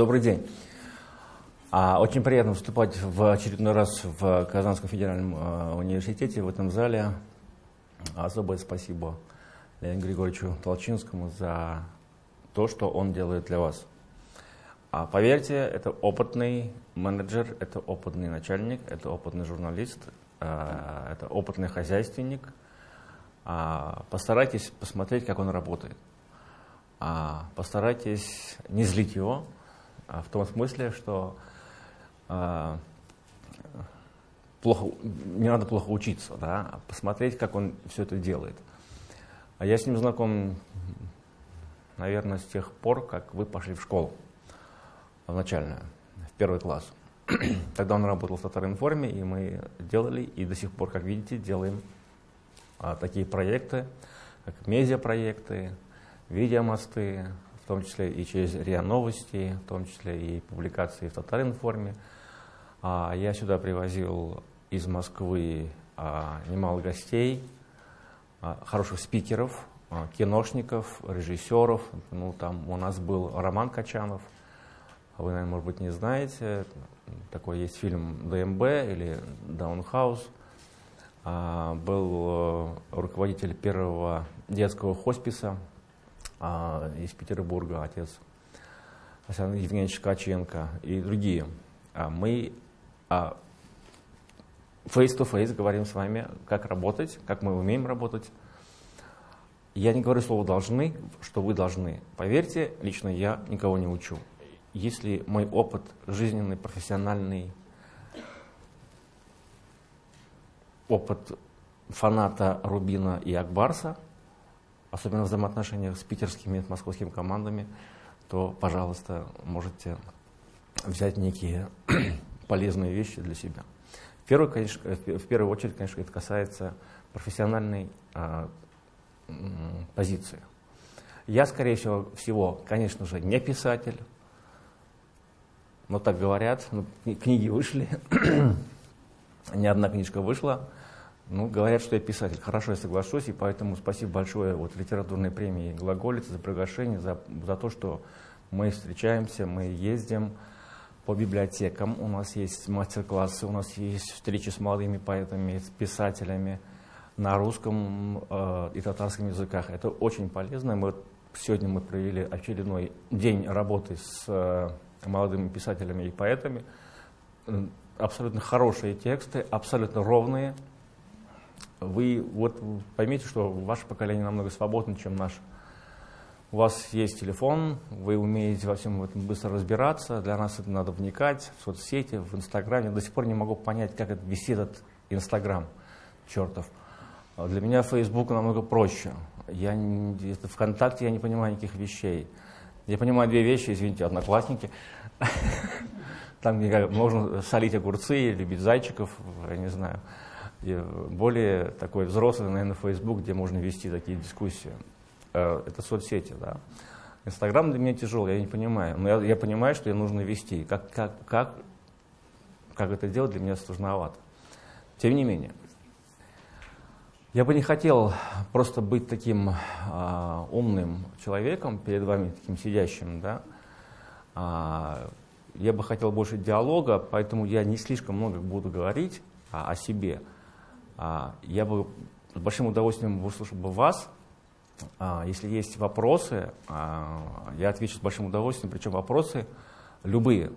Добрый день. А, очень приятно выступать в очередной раз в Казанском федеральном а, университете, в этом зале. Особое спасибо Леониду Григорьевичу Толчинскому за то, что он делает для вас. А поверьте, это опытный менеджер, это опытный начальник, это опытный журналист, а, это опытный хозяйственник. А, постарайтесь посмотреть, как он работает. Постарайтесь не злить его, в том смысле, что плохо, не надо плохо учиться, да, а посмотреть, как он все это делает. А я с ним знаком, наверное, с тех пор, как вы пошли в школу, в начальную, в первый класс. Тогда он работал в Татаринформе, и мы делали, и до сих пор, как видите, делаем а, такие проекты, как медиапроекты, видеомосты, том числе и через РИА Новости, в том числе и публикации в Татаринформе. А, я сюда привозил из Москвы а, немало гостей, а, хороших спикеров, киношников, режиссеров. Ну, там у нас был Роман Качанов, вы, наверное, может быть, не знаете. Такой есть фильм ДМБ или Даунхаус. Был э, руководитель первого детского хосписа а, из Петербурга, отец Александр Евгеньевич Ткаченко и другие. А мы а, face-to-face говорим с вами, как работать, как мы умеем работать. Я не говорю слово «должны», что вы должны. Поверьте, лично я никого не учу. Если мой опыт жизненный, профессиональный, опыт фаната Рубина и Акбарса, особенно в взаимоотношениях с питерскими и московскими командами, то, пожалуйста, можете взять некие полезные вещи для себя. В первую, конечно, в первую очередь, конечно, это касается профессиональной а, позиции. Я, скорее всего, всего, конечно же, не писатель, но так говорят, ну, книги вышли, ни одна книжка вышла, ну, говорят, что я писатель. Хорошо, я соглашусь, и поэтому спасибо большое вот, литературной премии «Глаголица» за приглашение, за, за то, что мы встречаемся, мы ездим, по библиотекам, у нас есть мастер-классы, у нас есть встречи с молодыми поэтами, с писателями на русском э, и татарском языках. Это очень полезно. Мы, сегодня мы провели очередной день работы с э, молодыми писателями и поэтами. Абсолютно хорошие тексты, абсолютно ровные. Вы вот поймите, что ваше поколение намного свободнее, чем наше у вас есть телефон, вы умеете во всем этом быстро разбираться, для нас это надо вникать в соцсети, в Инстаграме. До сих пор не могу понять, как это висит этот Инстаграм, чертов. А для меня Facebook намного проще. Я это ВКонтакте я не понимаю никаких вещей. Я понимаю две вещи, извините, одноклассники. Там, можно солить огурцы, любить зайчиков, я не знаю. И более такой взрослый, наверное, Facebook, где можно вести такие дискуссии. Э, это соцсети, да. Инстаграм для меня тяжелый, я не понимаю. Но я, я понимаю, что ее нужно вести. Как, как, как, как это делать, для меня сложновато. Тем не менее, я бы не хотел просто быть таким а, умным человеком перед вами, таким сидящим, да. А, я бы хотел больше диалога, поэтому я не слишком много буду говорить а, о себе. А, я бы с большим удовольствием выслушал бы вас, а, если есть вопросы, а, я отвечу с большим удовольствием, причем вопросы любые,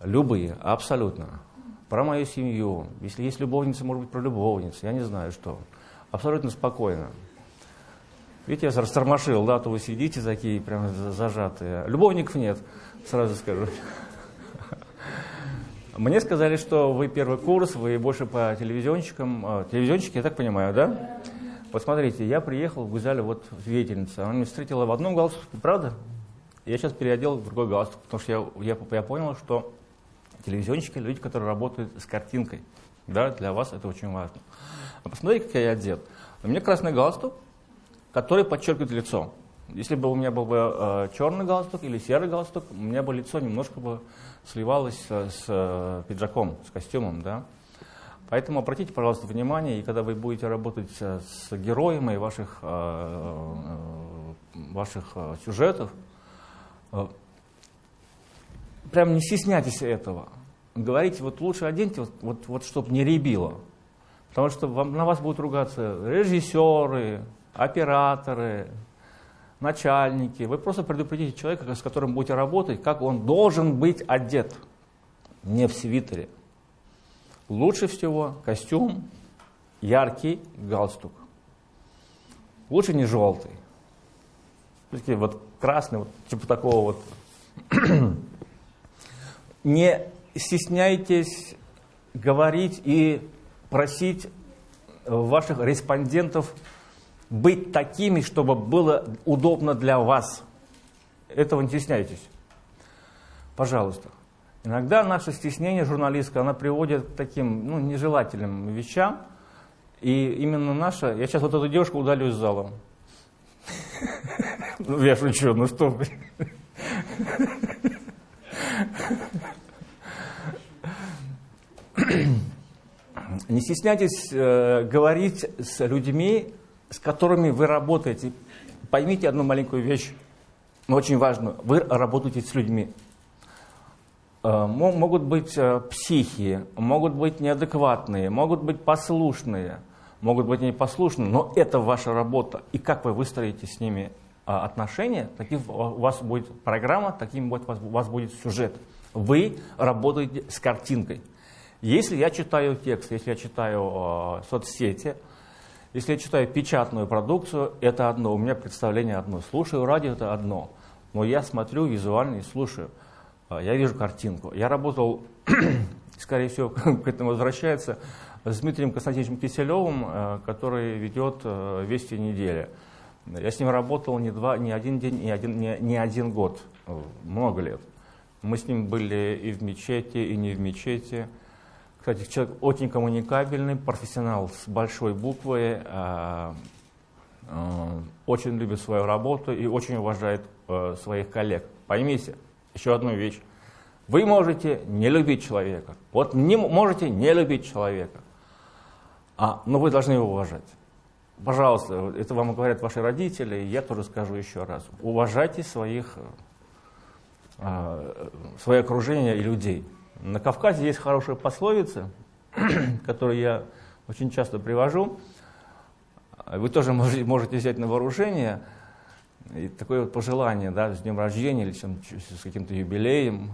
любые, абсолютно. Про мою семью, если есть любовница, может быть, про любовницу, я не знаю что. Абсолютно спокойно. Видите, я растормошил, да, то вы сидите такие прям зажатые. Любовников нет, сразу скажу. Мне сказали, что вы первый курс, вы больше по телевизионщикам. А, телевизионщики, я так понимаю, да? Вот смотрите, я приехал в Гузале, вот деятельница, она меня встретила в одном галстуке, правда? Я сейчас переодел в другой галстук, потому что я, я, я понял, что телевизионщики – люди, которые работают с картинкой. Да, для вас это очень важно. Посмотрите, как я одет. У меня красный галстук, который подчеркивает лицо. Если бы у меня был бы э, черный галстук или серый галстук, у меня бы лицо немножко бы сливалось с, с э, пиджаком, с костюмом, да. Поэтому обратите, пожалуйста, внимание, и когда вы будете работать с героями ваших, э, э, ваших э, сюжетов, прям не стесняйтесь этого. Говорите, вот лучше оденьте, вот, вот, вот чтобы не ребило. Потому что вам, на вас будут ругаться режиссеры, операторы, начальники. Вы просто предупредите человека, с которым будете работать, как он должен быть одет. Не в свитере. Лучше всего костюм, яркий галстук. Лучше не желтый. Такие вот красный, вот, типа такого вот. не стесняйтесь говорить и просить ваших респондентов быть такими, чтобы было удобно для вас. Этого не стесняйтесь. Пожалуйста. Иногда наше стеснение журналистское, оно приводит к таким ну, нежелательным вещам. И именно наша... Я сейчас вот эту девушку удалю из зала. Ну, я шучу, ну что Не стесняйтесь э, говорить с людьми, с которыми вы работаете. Поймите одну маленькую вещь, очень важную. Вы работаете с людьми. Э, могут быть э, психи, могут быть неадекватные, могут быть послушные, могут быть непослушные, но это ваша работа. И как вы выстроите с ними э, отношения, таким у вас будет программа, таким у вас будет сюжет. Вы работаете с картинкой. Если я читаю текст, если я читаю соцсети, если я читаю печатную продукцию, это одно, у меня представление одно. Слушаю радио, это одно. Но я смотрю визуально и слушаю. Э, я вижу картинку. Я работал, скорее всего, к этому возвращается, с Дмитрием Константиновичем Киселевым, э, который ведет э, «Вести недели». Я с ним работал не, два, не один день, не один, не, не один год, много лет. Мы с ним были и в мечети, и не в мечети. Кстати, человек очень коммуникабельный, профессионал с большой буквы, э, э, очень любит свою работу и очень уважает э, своих коллег. Поймите еще одну вещь. Вы можете не любить человека. Вот не можете не любить человека. А, но вы должны его уважать. Пожалуйста, это вам говорят ваши родители, я тоже скажу еще раз. Уважайте своих, э, свое окружение и людей. На Кавказе есть хорошая пословица, которую я очень часто привожу. Вы тоже можете, взять на вооружение. И такое вот пожелание, да, с днем рождения или чем, с каким-то юбилеем.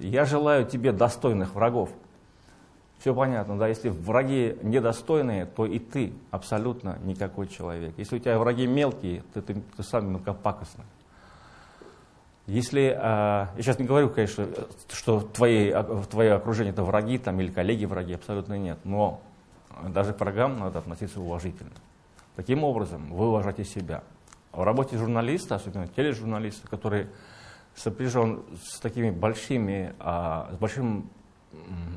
Я желаю тебе достойных врагов. Все понятно, да, если враги недостойные, то и ты абсолютно никакой человек. Если у тебя враги мелкие, то ты, ты сам мелкопакостный. Если, э, я сейчас не говорю, конечно, что твои, твое окружение это враги там, или коллеги враги, абсолютно нет, но даже к врагам надо относиться уважительно. Таким образом, вы уважаете себя. В работе журналиста, особенно тележурналиста, который сопряжен с такими большими, а, с большим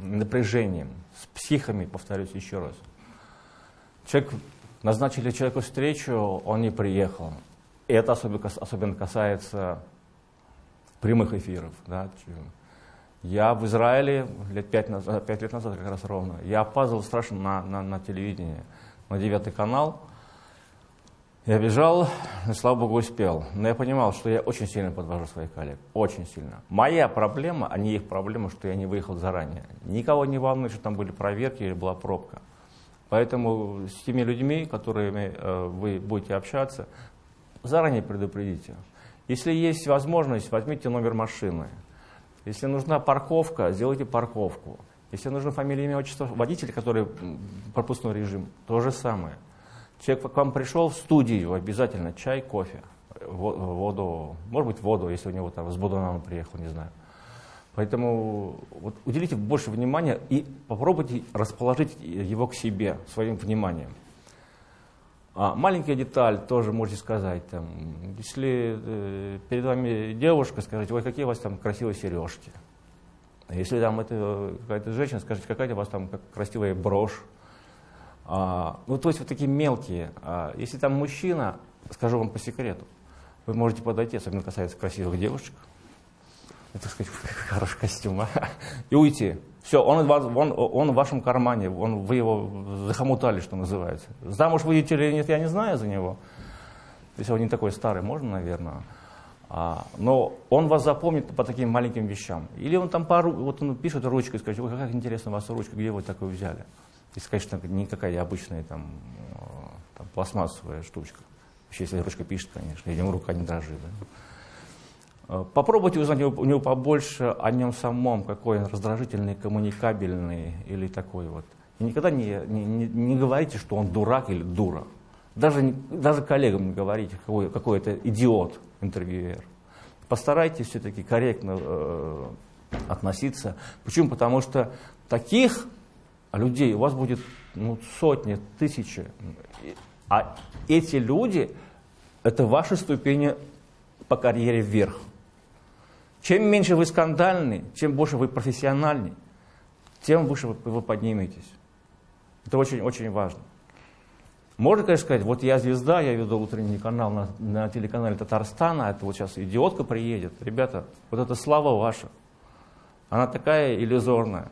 напряжением, с психами, повторюсь еще раз. Человек, назначили человеку встречу, он не приехал. И это особенно касается прямых эфиров. Да. Я в Израиле лет пять, назад, пять лет назад как раз ровно, я опаздывал страшно на, на, на телевидение, на девятый канал. Я бежал, и, слава богу, успел. Но я понимал, что я очень сильно подвожу своих коллег. Очень сильно. Моя проблема, а не их проблема, что я не выехал заранее. Никого не волнует, что там были проверки или была пробка. Поэтому с теми людьми, которыми э, вы будете общаться, заранее предупредите. Если есть возможность, возьмите номер машины. Если нужна парковка, сделайте парковку. Если нужно фамилия, имя, отчество водителя, который пропускной режим, то же самое. Человек к вам пришел в студию, обязательно чай, кофе, воду, может быть воду, если у него там с Будуном приехал, не знаю. Поэтому вот, уделите больше внимания и попробуйте расположить его к себе своим вниманием. А маленькая деталь тоже можете сказать. Там, если э, перед вами девушка, скажите, ой, какие у вас там красивые сережки. Если там это какая-то женщина, скажите, какая у вас там красивая брошь. А, ну, то есть вот такие мелкие. А, если там мужчина, скажу вам по секрету, вы можете подойти, особенно касается красивых девушек, это, сказать, хороший костюм, а? и уйти. Все, он, он, он в вашем кармане, он, вы его захомутали, что называется. Замуж выйдете или нет, я не знаю за него. Если он не такой старый, можно, наверное. А, но он вас запомнит по таким маленьким вещам. Или он там пару, вот он пишет ручкой, скажет, ой, как интересно у вас ручка, где вы такую взяли? И скажет, что никакая обычная там, э, там пластмассовая штучка. Вообще, если ручка пишет, конечно, видимо, рука не дрожит. Да? Э, попробуйте узнать у него побольше о нем самом, какой он раздражительный, коммуникабельный или такой вот. И никогда не, не, не, говорите, что он дурак или дура. Даже, даже коллегам не говорите, какой, какой это идиот интервьюер. Постарайтесь все-таки корректно э, относиться. Почему? Потому что таких людей у вас будет ну, сотни, тысячи. А эти люди – это ваши ступени по карьере вверх. Чем меньше вы скандальны, чем больше вы профессиональны, тем выше вы, подниметесь. Это очень-очень важно. Можно, конечно, сказать, вот я звезда, я веду утренний канал на, на телеканале Татарстана, это вот сейчас идиотка приедет. Ребята, вот эта слава ваша, она такая иллюзорная.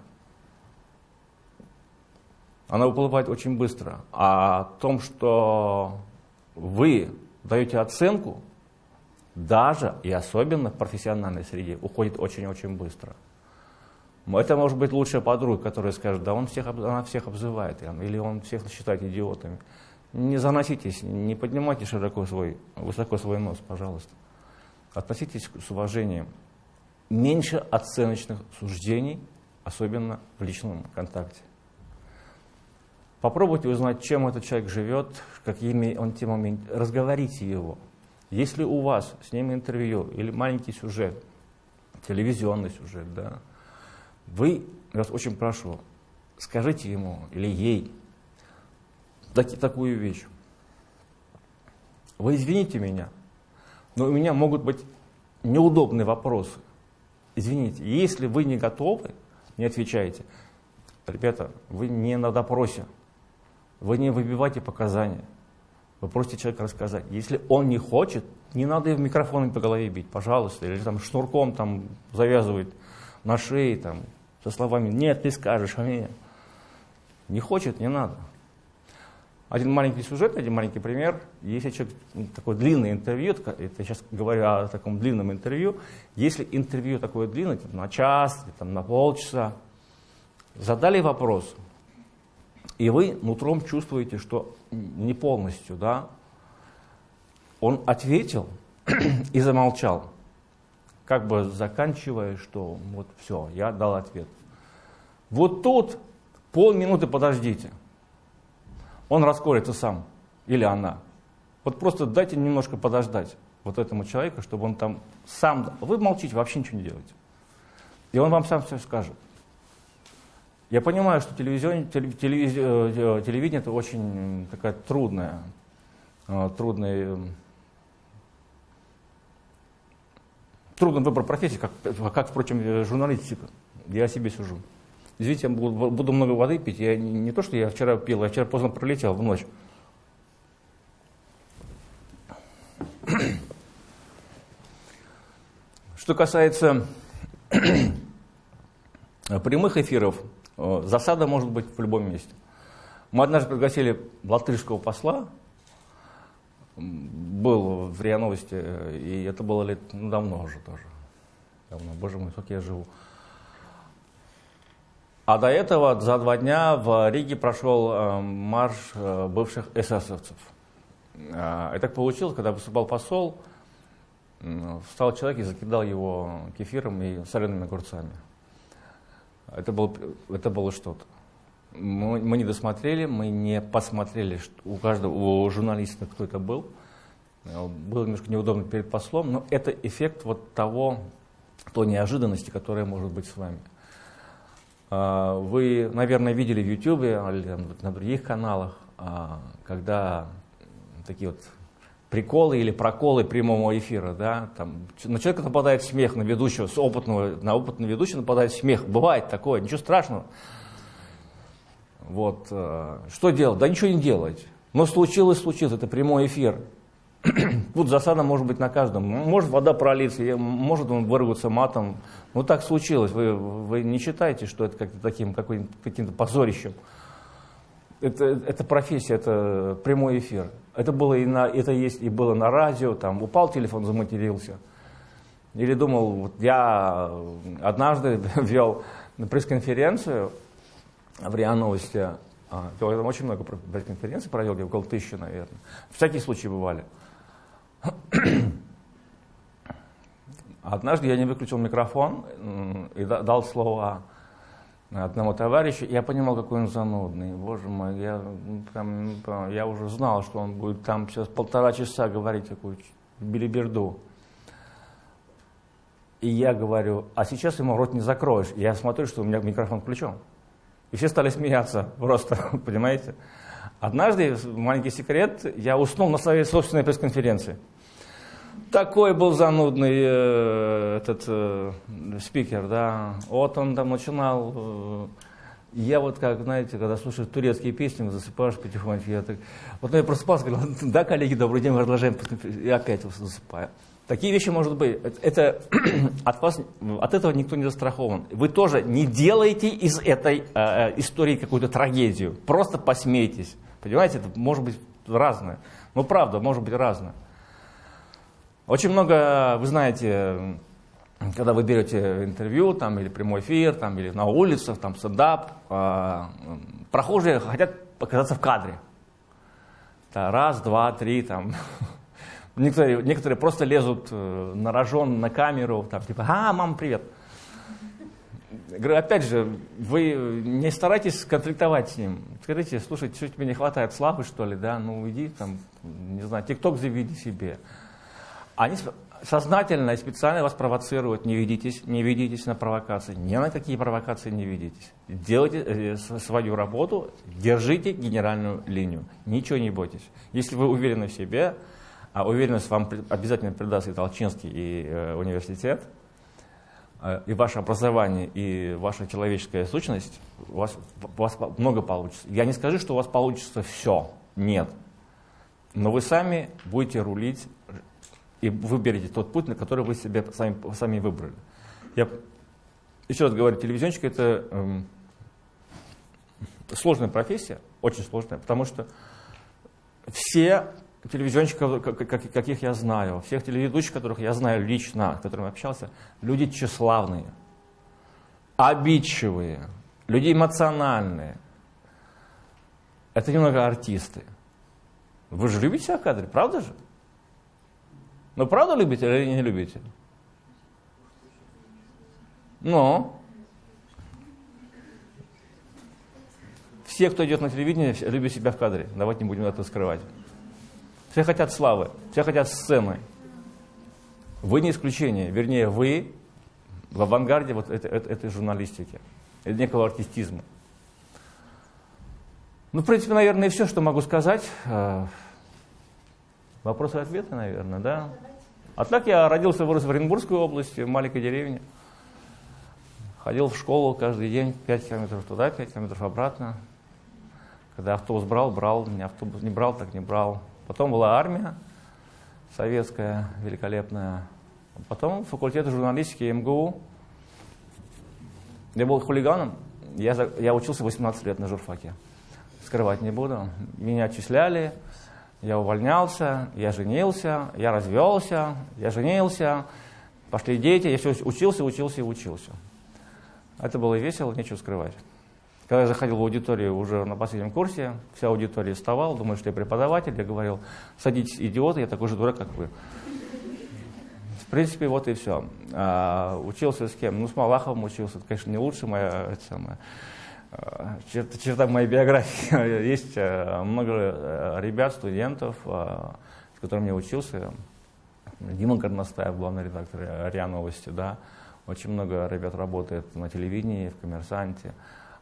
Она уплывает очень быстро. А о том, что вы даете оценку, даже и особенно в профессиональной среде, уходит очень-очень быстро. Это может быть лучшая подруга, которая скажет, да он всех, она всех обзывает, или он всех считает идиотами. Не заноситесь, не поднимайте широко свой, высоко свой нос, пожалуйста. Относитесь с уважением. Меньше оценочных суждений, особенно в личном контакте. Попробуйте узнать, чем этот человек живет, какими он темами, разговорите его. Если у вас с ним интервью или маленький сюжет, телевизионный сюжет, да, вы, я вас очень прошу, скажите ему или ей, так, такую вещь. Вы извините меня, но у меня могут быть неудобные вопросы. Извините, если вы не готовы, не отвечаете. Ребята, вы не на допросе, вы не выбивайте показания. Вы просите человека рассказать. Если он не хочет, не надо в микрофоном по голове бить, пожалуйста. Или там шнурком там завязывать на шее там, со словами «нет, ты скажешь, а мне». Не хочет, не надо. Один маленький сюжет, один маленький пример. Если человек, ну, такое длинное интервью, это я сейчас говорю о таком длинном интервью, если интервью такое длинное, типа на час, там, на полчаса, задали вопрос, и вы нутром чувствуете, что не полностью, да, он ответил и замолчал, как бы заканчивая, что вот все, я дал ответ. Вот тут полминуты подождите – он раскроется сам или она. Вот просто дайте немножко подождать вот этому человеку, чтобы он там сам... Вы молчите, вообще ничего не делаете. И он вам сам все скажет. Я понимаю, что телевизион, телевиз, э, телевидение это очень такая трудная, э, трудная, трудный выбор профессии, как, как, впрочем, журналистика. Я себе сужу. Извините, я буду, буду много воды пить. Я не, не то, что я вчера пил, я вчера поздно пролетел в ночь. Что касается прямых эфиров, э, засада может быть в любом месте. Мы однажды пригласили латышского посла, был в РИА Новости, и это было лет ну, давно уже тоже. Давно, боже мой, сколько я живу. А до этого за два дня в Риге прошел э, марш э, бывших эсэсовцев. Э, и так получилось, когда выступал посол, встал человек и закидал его кефиром и солеными огурцами. Это, был, это было что-то. Мы, мы не досмотрели, мы не посмотрели, что у каждого, у журналиста кто это был. Было немножко неудобно перед послом, но это эффект вот того, той неожиданности, которая может быть с вами. А, вы, наверное, видели в YouTube или на других каналах, а, когда такие вот приколы или проколы прямого эфира, да, там, на человека нападает смех, на ведущего, с опытного, на опытного ведущего нападает смех. Бывает такое, ничего страшного. Вот, а, что делать? Да ничего не делать. Но случилось, случилось, это прямой эфир. Тут засада может быть на каждом. Может вода пролиться, может он вырваться матом. Ну так случилось. Вы, вы не считаете, что это как-то таким каким-то позорищем. Это, это профессия, это прямой эфир. Это было и на, это есть и было на радио, там упал телефон, заматерился. Или думал, вот я однажды вел пресс-конференцию в РИА Новости, а, я там очень много пресс-конференций провел, где около тысячи, наверное. Всякие случаи бывали. Однажды я не выключил микрофон и дал слово одному товарищу. Я понимал, какой он занудный. Боже мой, я, прям, я уже знал, что он будет там сейчас полтора часа говорить такую билиберду. И я говорю, а сейчас ему рот не закроешь. Я смотрю, что у меня микрофон включен. И все стали смеяться просто, понимаете? Однажды, маленький секрет, я уснул на своей собственной пресс-конференции. Такой был занудный э, этот э, спикер, да. Вот он там начинал. Э, я вот как, знаете, когда слушаю турецкие песни, засыпаешь потихоньку, я так... Вот я просыпался, говорил, да, коллеги, добрый день, мы продолжаем, и опять засыпаю. Такие вещи может быть. Это от вас, от этого никто не застрахован. Вы тоже не делаете из этой э, истории какую-то трагедию. Просто посмейтесь. Понимаете, это может быть разное. Ну, правда, может быть разное. Очень много, вы знаете, когда вы берете интервью там, или прямой эфир, там, или на улицах, там, стендап, э, прохожие хотят показаться в кадре. Да, раз, два, три, там. Некоторые, некоторые просто лезут э, на рожон, на камеру, там, типа, а, мам, привет. Говорю, опять же, вы не старайтесь конфликтовать с ним. Скажите, слушай, что тебе не хватает славы, что ли, да? Ну, иди там, не знаю, тикток заведи себе. Они сознательно и специально вас провоцируют. Не ведитесь, не ведитесь на провокации. Ни на какие провокации не ведитесь. Делайте э, свою работу, держите генеральную линию. Ничего не бойтесь. Если вы уверены в себе, а уверенность вам обязательно придаст и Толчинский, и э, университет, э, и ваше образование, и ваша человеческая сущность, у вас, у вас много получится. Я не скажу, что у вас получится все. Нет. Но вы сами будете рулить и выберете тот путь, на который вы себе сами, сами выбрали. Я еще раз говорю, телевизионщик это эм, сложная профессия, очень сложная, потому что все телевизионщиков, каких я знаю, всех телеведущих, которых я знаю лично, с которыми общался, люди тщеславные, обидчивые, люди эмоциональные. Это немного артисты. Вы же любите себя в кадре, правда же? Ну, правда любите или не любите? Но все, кто идет на телевидение, любят себя в кадре. Давайте не будем это скрывать. Все хотят славы, все хотят сцены. Вы не исключение, вернее, вы в авангарде вот этой, этой журналистики, некого артистизма. Ну, в принципе, наверное, все, что могу сказать. Вопросы и ответы, наверное, да? А так я родился, вырос в Оренбургской области, в маленькой деревне. Ходил в школу каждый день, 5 километров туда, 5 километров обратно. Когда автобус брал, брал, меня автобус не брал, так не брал. Потом была армия советская, великолепная. Потом факультет журналистики МГУ. Я был хулиганом. Я, я учился 18 лет на журфаке. Скрывать не буду. Меня отчисляли, я увольнялся, я женился, я развелся, я женился. Пошли дети, я все учился, учился и учился. Это было весело, нечего скрывать. Когда я заходил в аудиторию уже на последнем курсе, вся аудитория вставала, думаю, что я преподаватель, я говорил, садитесь, идиоты, я такой же дурак, как вы. В принципе, вот и все. А, учился с кем? Ну, с Малаховым учился, это, конечно, не лучше моя, это самое, черта, черта моей биографии. Есть а, много э, ребят, студентов, с которыми я учился. Дима Горностаев, главный редактор РИА Новости, да. Очень много ребят работает на телевидении, в «Коммерсанте».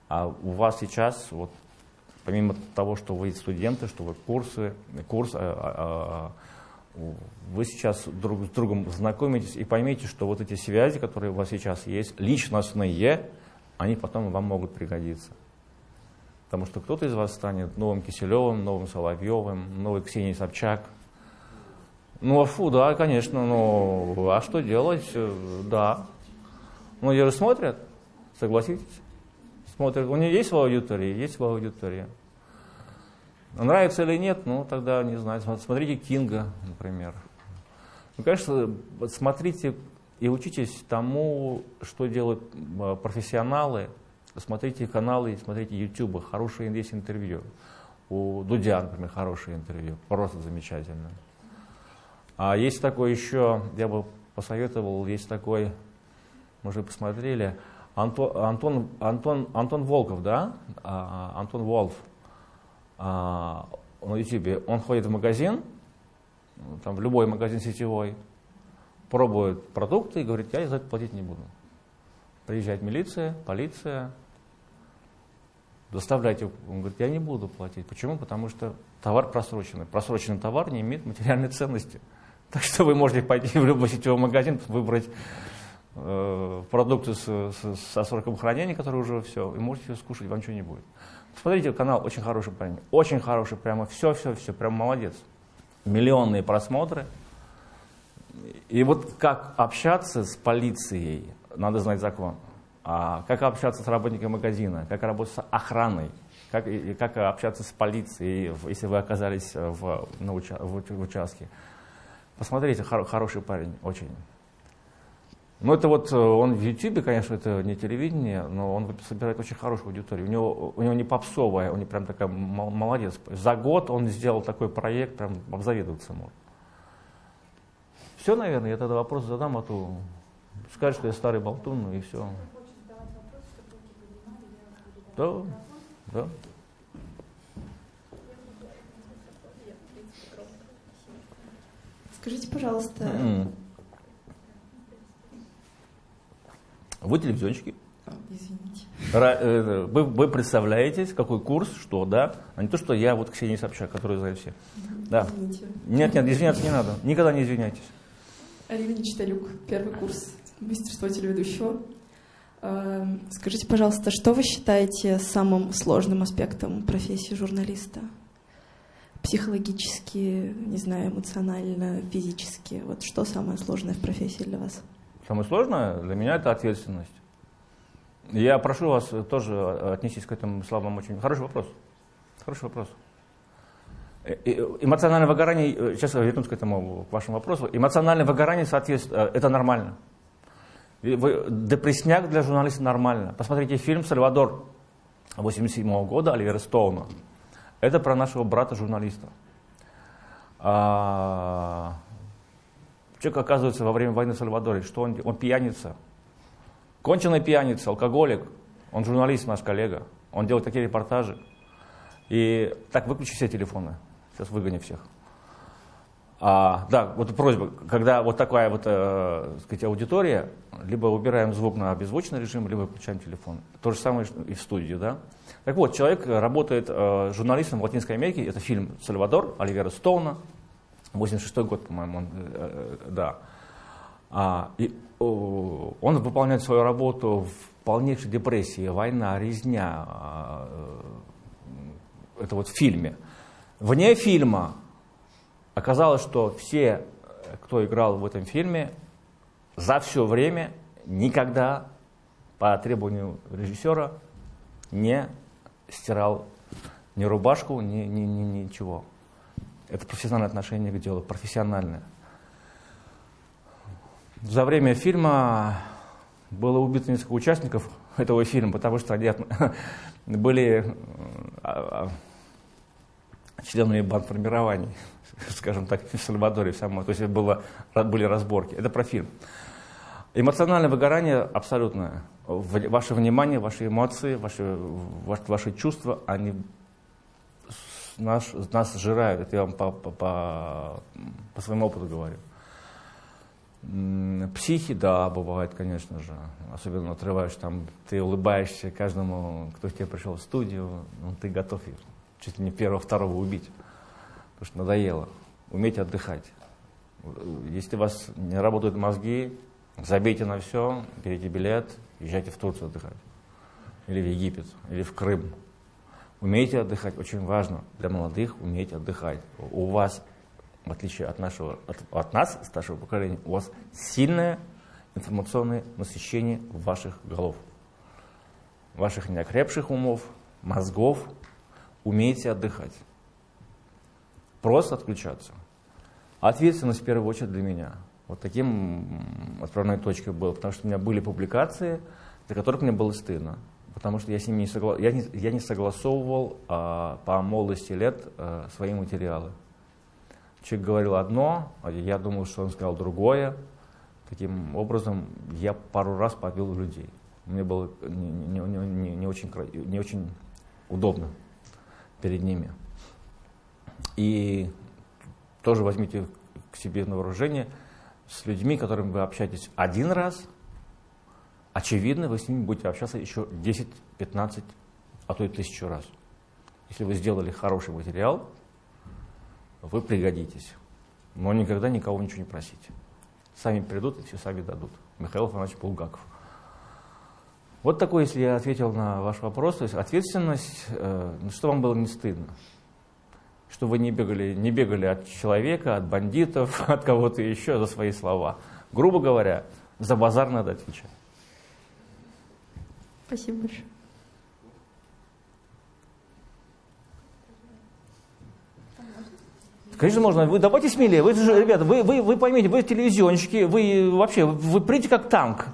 А у вас сейчас, вот, помимо того, что вы студенты, что вы курсы, курс, вы сейчас друг с другом знакомитесь и поймите, что вот эти связи, которые у вас сейчас есть, личностные, они потом вам могут пригодиться. Потому что кто-то из вас станет новым Киселевым, новым Соловьевым, новой Ксенией Собчак. Ну, а фу, да, конечно, ну, а что делать? Да. Ну, ее же смотрят, согласитесь смотрит, у нее есть в аудитории? Есть в аудитории. Нравится или нет, ну тогда, не знаю, смотрите Кинга, например. Ну, конечно, смотрите и учитесь тому, что делают профессионалы. Смотрите каналы, смотрите YouTube, хорошие есть интервью. У Дудя, например, хорошее интервью, просто замечательно. А есть такой еще, я бы посоветовал, есть такой, мы уже посмотрели, Антон, Антон, Антон, Антон Волков, да? А, Антон Волф а, на YouTube. Он ходит в магазин, там в любой магазин сетевой, пробует продукты и говорит, я за это платить не буду. Приезжает милиция, полиция, доставляйте. Он говорит, я не буду платить. Почему? Потому что товар просроченный. Просроченный товар не имеет материальной ценности. Так что вы можете пойти в любой сетевой магазин, выбрать э, продукты с, с, со сроком хранения, которые уже все, и можете скушать, вам ничего не будет. Смотрите, канал очень хороший парень, очень хороший, прямо все-все-все, прям молодец. Миллионные просмотры. И вот как общаться с полицией, надо знать закон. А как общаться с работником магазина, как работать с охраной, как, как общаться с полицией, если вы оказались в, на уча, в, в участке. Посмотрите, хор, хороший парень, очень. Ну, это вот э, он в Ютубе, конечно, это не телевидение, но он собирает очень хорошую аудиторию. У него, у него не попсовая, он прям такая молодец. За год он сделал такой проект, прям обзавидоваться можно. Все, наверное, я тогда вопрос задам, а то скажешь, что я старый болтун, ну и все. Да, да. Скажите, пожалуйста. Mm. Вы телевизионщики. А, извините. Э, вы, вы представляетесь, какой курс, что, да? А не то, что я вот Ксения Собчак, который знает все. Да. Извините. Нет, нет, извиняться не надо. Никогда не извиняйтесь. Алина Читалюк, первый курс мастерства телеведущего. А, скажите, пожалуйста, что вы считаете самым сложным аспектом профессии журналиста? Психологически, не знаю, эмоционально, физически. Вот что самое сложное в профессии для вас? Самое сложное для меня это ответственность. Я прошу вас тоже отнестись к этим словам очень. Хороший вопрос. Хороший вопрос. Э, эмоциональное выгорание, э, сейчас я вернусь к этому, к вашему вопросу. Эмоциональное выгорание, соответственно, э, это нормально. Депрессняк для журналиста нормально. Посмотрите фильм «Сальвадор» 87 года Оливера Стоуна. Это про нашего брата-журналиста. А, человек оказывается во время войны в Сальвадоре, что он, он пьяница, конченый пьяница, алкоголик, он журналист, наш коллега, он делает такие репортажи. И так, выключи все телефоны, сейчас выгони всех. А, да, вот просьба, когда вот такая вот, э, сказать, аудитория, либо убираем звук на беззвучный режим, либо выключаем телефон. То же самое и в студии, да. Так вот, человек работает э, журналистом в Латинской Америке, это фильм «Сальвадор» Оливера Стоуна, 86 год, по-моему, он, э, э, да. А, и, э, он выполняет свою работу в полнейшей депрессии, война, резня, э, это вот в фильме. Вне фильма Оказалось, что все, кто играл в этом фильме, за все время никогда по требованию режиссера не стирал ни рубашку, ни, ни, ни, ничего. Это профессиональное отношение к делу, профессиональное. За время фильма было убито несколько участников этого фильма, потому что они были а, а, членами бандформирований. скажем так, в Сальвадоре самой. То есть было, были разборки. Это про фильм. Эмоциональное выгорание абсолютное. Ваше внимание, ваши эмоции, ваши, ваши чувства, они нас, нас сжирают. Это я вам по, по, по, по своему опыту говорю. Психи, да, бывает, конечно же. Особенно отрываешь там, ты улыбаешься каждому, кто к тебе пришел в студию, ну, ты готов чуть ли не первого-второго убить потому что надоело. Умейте отдыхать. Если у вас не работают мозги, забейте на все, берите билет, езжайте в Турцию отдыхать. Или в Египет, или в Крым. Умейте отдыхать, очень важно для молодых уметь отдыхать. У вас, в отличие от, нашего, от, от нас, старшего поколения, у вас сильное информационное насыщение ваших голов. Ваших неокрепших умов, мозгов. Умейте отдыхать. Просто отключаться. Ответственность в первую очередь для меня. Вот таким отправной точкой было, потому что у меня были публикации, за которых мне было стыдно, потому что я с ними не, согла... я не, я не согласовывал а, по молодости лет а, свои материалы. Человек говорил одно, а я думал, что он сказал другое. Таким образом, я пару раз побил людей. Мне было не, не, не, не, очень, не очень удобно перед ними. И тоже возьмите к себе на вооружение – с людьми, с которыми вы общаетесь один раз, очевидно, вы с ними будете общаться еще 10, 15, а то и тысячу раз. Если вы сделали хороший материал, вы пригодитесь. Но никогда никого ничего не просите. Сами придут и все сами дадут. Михаил Афанасьевич Булгаков. Вот такой, если я ответил на ваш вопрос, то есть ответственность, э, ну, что вам было не стыдно что вы не бегали, не бегали от человека, от бандитов, от кого-то еще за свои слова. Грубо говоря, за базар надо отвечать. Спасибо большое. Конечно, можно. Вы давайте смелее. Вы же, ребята, вы, вы, вы поймите, вы телевизионщики, вы вообще, вы придите как танк.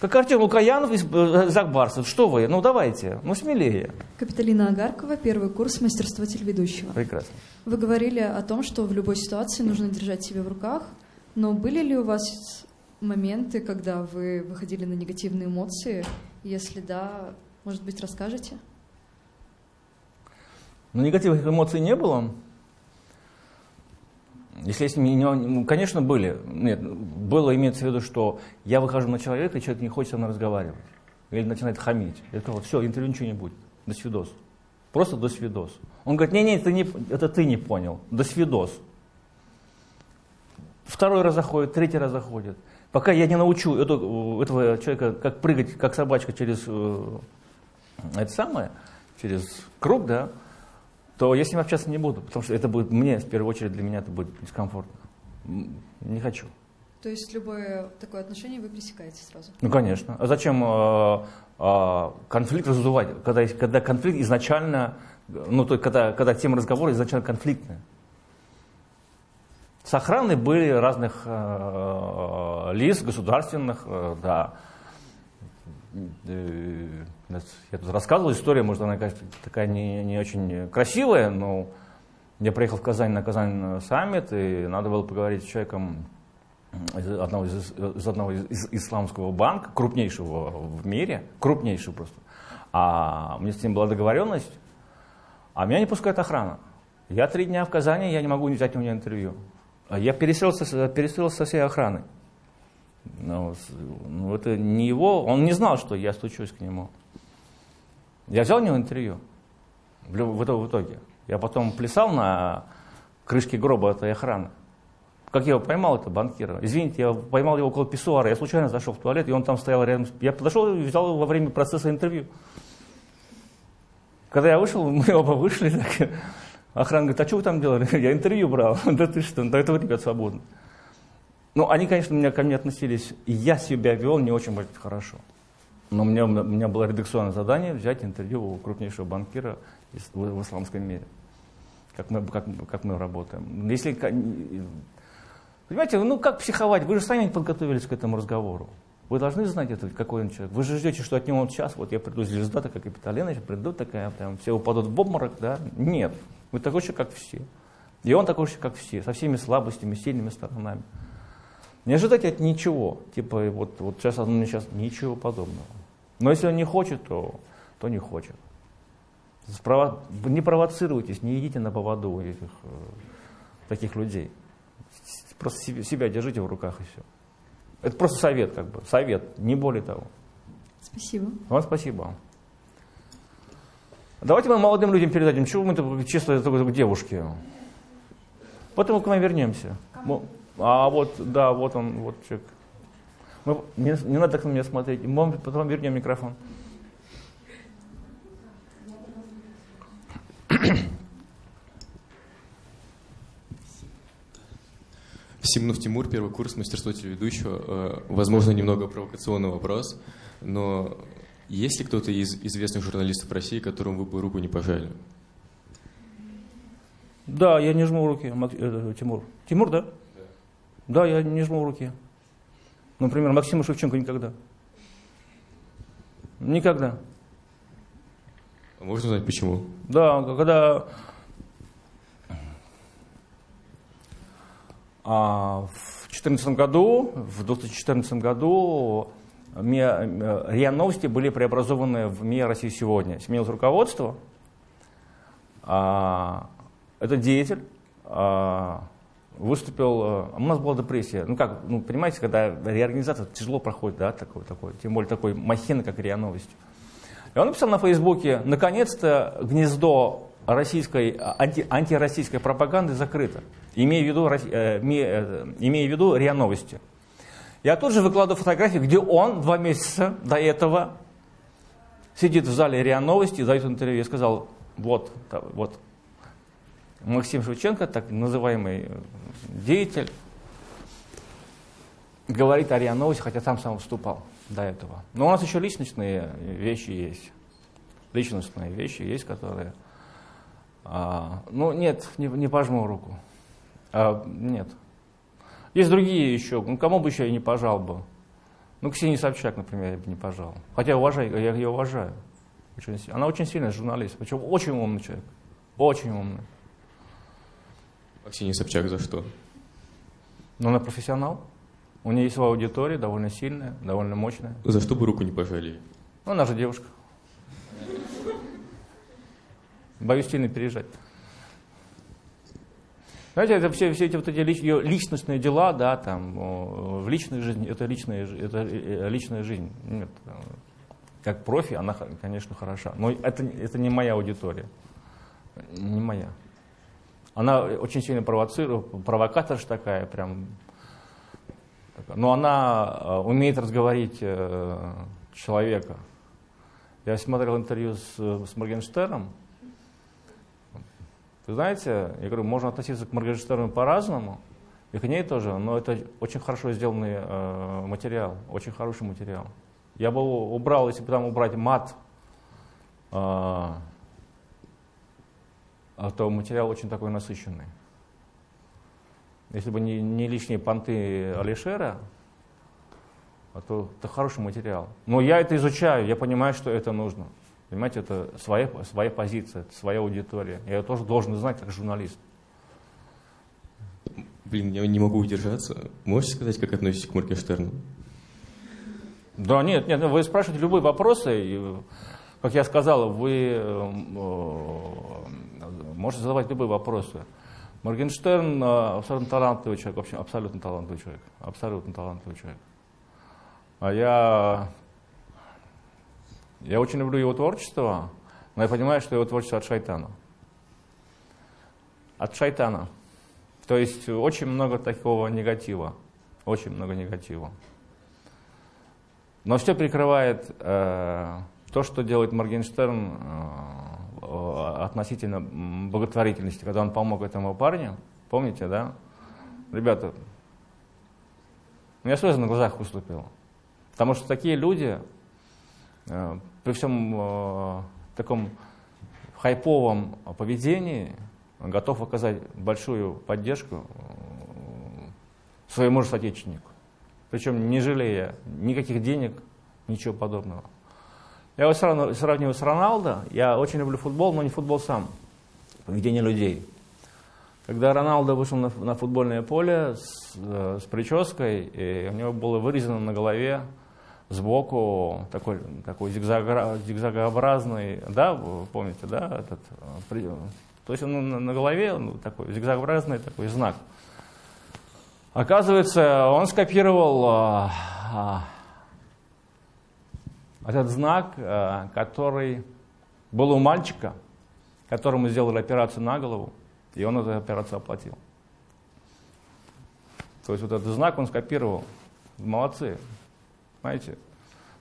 Как Артем Лукаянов из э, Закбарсов. Что вы? Ну давайте, ну смелее. Капиталина Агаркова, первый курс мастерства телеведущего. Прекрасно. Вы говорили о том, что в любой ситуации нужно держать себя в руках, но были ли у вас моменты, когда вы выходили на негативные эмоции? Если да, может быть, расскажете? Ну, негативных эмоций не было. Если есть, ну, конечно, были. Нет, было имеется в виду, что я выхожу на человека, и человек не хочет со мной разговаривать. Или начинает хамить. Я сказал, все, интервью ничего не будет. До свидос. Просто до свидос. Он говорит, не-не, это, не, это ты не понял. До свидос. Второй раз заходит, третий раз заходит. Пока я не научу эту, этого человека, как прыгать, как собачка через э, это самое, через круг, да, то я с ним общаться не буду, потому что это будет мне, в первую очередь, для меня это будет дискомфортно. Не хочу. То есть любое такое отношение вы пресекаете сразу? Ну, конечно. А зачем э, э, конфликт раздувать, когда, когда конфликт изначально, ну, то есть когда, когда тема разговора изначально конфликтная? С охраной были разных э, лиц, государственных, э, да, Э, я тут рассказывал историю, может, она такая не, не очень красивая, но я приехал в Казань на Казань саммит, и надо было поговорить с человеком из одного из, из одного из исламского банка, крупнейшего в мире, крупнейшего просто. А у меня с ним была договоренность, а меня не пускает охрана. Я три дня в Казани, я не могу взять у него интервью. Я переселился, переселился со всей охраной. Ну, ну, это не его, он не знал, что я стучусь к нему. Я взял у него интервью в, итоге. Я потом плясал на крышке гроба этой охраны. Как я его поймал, это банкира. Извините, я поймал его около писсуара. Я случайно зашел в туалет, и он там стоял рядом. Я подошел и взял его во время процесса интервью. Когда я вышел, мы оба вышли. Так, охрана говорит, а что вы там делали? Я интервью брал. Да ты что, до этого ребят свободно. Ну, они, конечно, меня, ко мне относились, и я себя вел не очень хорошо. Но у меня, у меня было редакционное задание взять интервью у крупнейшего банкира в, в исламском мире. Как мы, как, как мы работаем. Если, понимаете, ну как психовать? Вы же сами подготовились к этому разговору. Вы должны знать, это, какой он человек. Вы же ждете, что от него вот сейчас, вот я приду, звезда такая Капитолина, приду такая, прям, все упадут в обморок, да? Нет. Вы такой же, как все. И он такой же, как все, со всеми слабостями, сильными сторонами. Не ожидайте от ничего. Типа, вот, вот сейчас он мне сейчас ничего подобного. Но если он не хочет, то, то не хочет. Спрово... Не провоцируйтесь, не идите на поводу этих э, таких людей. Просто себя, себя держите в руках и все. Это просто совет, как бы. Совет, не более того. Спасибо. Вам спасибо. Давайте мы молодым людям передадим, чего мы чисто к девушке. Потом мы к вам вернемся. А вот, да, вот он, вот человек. Мы, не, не надо так на меня смотреть. Мы потом вернем микрофон. Симнов Тимур, первый курс мастерства телеведущего. Э, возможно, немного провокационный вопрос, но есть ли кто-то из известных журналистов России, которому вы бы руку не пожали? Да, я не жму руки, э, Тимур. Тимур, да? Да, я не жму руки. Например, Максима Шевченко никогда. Никогда. Можно узнать, почему? Да, когда а, в 2014 году, в 2014 году МИА, РИА Новости были преобразованы в МИА России сегодня. Сменилось руководство. А, этот деятель а, выступил, а, у нас была депрессия. Ну как, ну понимаете, когда реорганизация тяжело проходит, да, такой, такой, тем более такой махина, как РИА Новости. И он написал на Фейсбуке, наконец-то гнездо российской, анти, антироссийской пропаганды закрыто, имея в виду, э, имея, имея в виду РИА Новости. Я тут же выкладываю фотографии, где он два месяца до этого сидит в зале РИА Новости, дает интервью. Я сказал, вот, вот, Максим Шевченко, так называемый э, деятель, говорит о РИА Новости, хотя сам сам выступал до этого. Но у нас еще личностные вещи есть. Личностные вещи есть, которые... А, ну, нет, не, не пожму руку. А, нет. Есть другие еще. Ну, кому бы еще я не пожал бы. Ну, Ксении Собчак, например, я бы не пожал. Хотя уважаю, я ее уважаю. Очень, она очень сильная журналист. Причем очень умный человек. Очень умный. А Ксения Собчак за что? Ну, она профессионал. У нее есть своя аудитория, довольно сильная, довольно мощная. За что бы руку не пожали? Ну, она же девушка. Боюсь сильно переезжать. Знаете, это все, все эти вот эти лич, ее личностные дела, да, там, в личной жизни, это личная, это э, личная жизнь. Нет, как профи она, конечно, хороша, но это, это не моя аудитория, не моя. Она очень сильно провоцирует, провокаторша такая, прям. Но она э, умеет разговорить э, человека. Я смотрел интервью с, с Моргенштерном, вы знаете, я говорю, можно относиться к Моргенштерну по-разному, и к ней тоже, но это очень хорошо сделанный э, материал, очень хороший материал. Я бы убрал, если бы там убрать мат, э, то материал очень такой насыщенный. Если бы не, не лишние понты Алишера, то это хороший материал. Но я это изучаю, я понимаю, что это нужно. Понимаете, это своя, своя позиция, это своя аудитория. Я ее тоже должен знать как журналист. Блин, я не могу удержаться. Можете сказать, как относитесь к Моргенштерну? Да, нет, нет, вы спрашиваете любые вопросы, и, как я сказал, вы э, можете задавать любые вопросы. Моргенштерн э, абсолютно талантливый человек, в общем, абсолютно талантливый человек, абсолютно талантливый человек. А я я очень люблю его творчество, но я понимаю, что его творчество от шайтана. От шайтана. То есть очень много такого негатива. Очень много негатива. Но все прикрывает э, то, что делает Моргенштерн э, относительно благотворительности, когда он помог этому парню. Помните, да? Ребята, у меня слезы на глазах выступило. Потому что такие люди, Э, при всем э, таком хайповом поведении готов оказать большую поддержку э, своему же соотечественнику. Причем не жалея никаких денег, ничего подобного. Я его сравниваю с Роналдо. Я очень люблю футбол, но не футбол сам. Поведение людей. Когда Роналдо вышел на, на футбольное поле с, с прической, и у него было вырезано на голове сбоку такой, такой зигзагообразный, да, помните, да, этот, то есть он на, на голове ну, такой зигзагообразный такой знак. Оказывается, он скопировал а, этот знак, а, который был у мальчика, которому сделали операцию на голову, и он эту операцию оплатил. То есть вот этот знак он скопировал. Молодцы. Понимаете?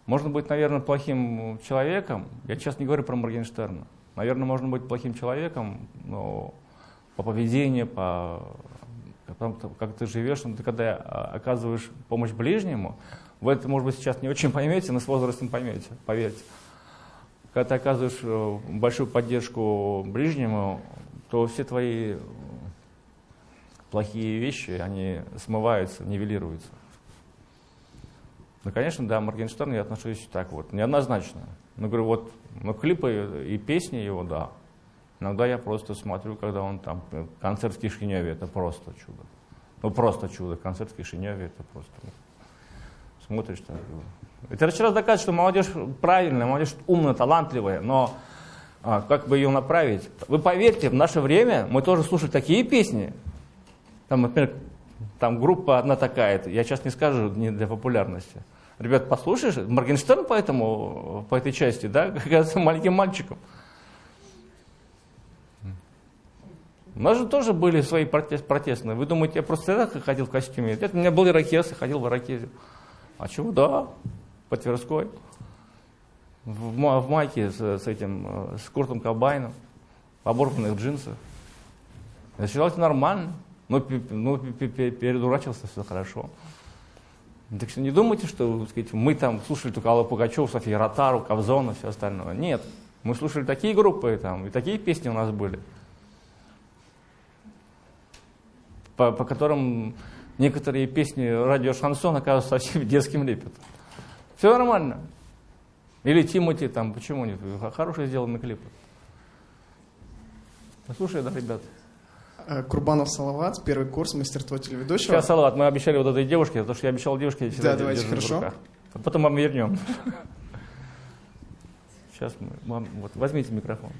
Можно быть, наверное, плохим человеком. Я сейчас не говорю про Моргенштерна. Наверное, можно быть плохим человеком, но по поведению, по как ты живешь, но ты когда оказываешь помощь ближнему, вы это, может быть, сейчас не очень поймете, но с возрастом поймете, поверьте. Когда ты оказываешь э, большую поддержку ближнему, то все твои плохие вещи, они смываются, нивелируются. Ну, конечно, да, Моргенштерн я отношусь так вот, неоднозначно. Ну, говорю, вот, ну, клипы и песни его, да. Иногда я просто смотрю, когда он там, концерт в Кишиневе, это просто чудо. Ну, просто чудо, концерт в Кишиневе, это просто, смотришь так. Это еще раз доказывает, что молодежь правильная, молодежь умная, талантливая, но а, как бы ее направить? Вы поверьте, в наше время мы тоже слушали такие песни. Там, например, там группа одна такая, я сейчас не скажу не для популярности. Ребят, послушаешь, Моргенштерн по, этому, по этой части, да, как маленьким мальчиком. У нас же тоже были свои протест, протестные. Вы думаете, я просто тогда ходил в костюме? Это у меня был ирокез, я ходил в ирокезе. А чего? Да, по Тверской. В, в майке с, с этим, э, с Куртом Кобайном, в оборванных джинсах. Я это нормально. Ну, ну передурачился, все хорошо. Так что не думайте, что сказать, мы там слушали только Аллу Пугачеву, Софию Ротару, Кобзона, все остальное. Нет, мы слушали такие группы там, и такие песни у нас были, по, по которым некоторые песни радио Шансон оказываются совсем детским лепетом. Все нормально. Или Тимати там, почему нет? Хорошие сделаны клипы. Слушай, да, ребят. Э, Курбанов Салават, первый курс мастерство телеведущего. Сейчас, Салават, мы обещали вот этой девушке, потому что я обещал девушке, я Да, давайте, хорошо. А потом вам вернем. Сейчас мы, мам, вот возьмите микрофон.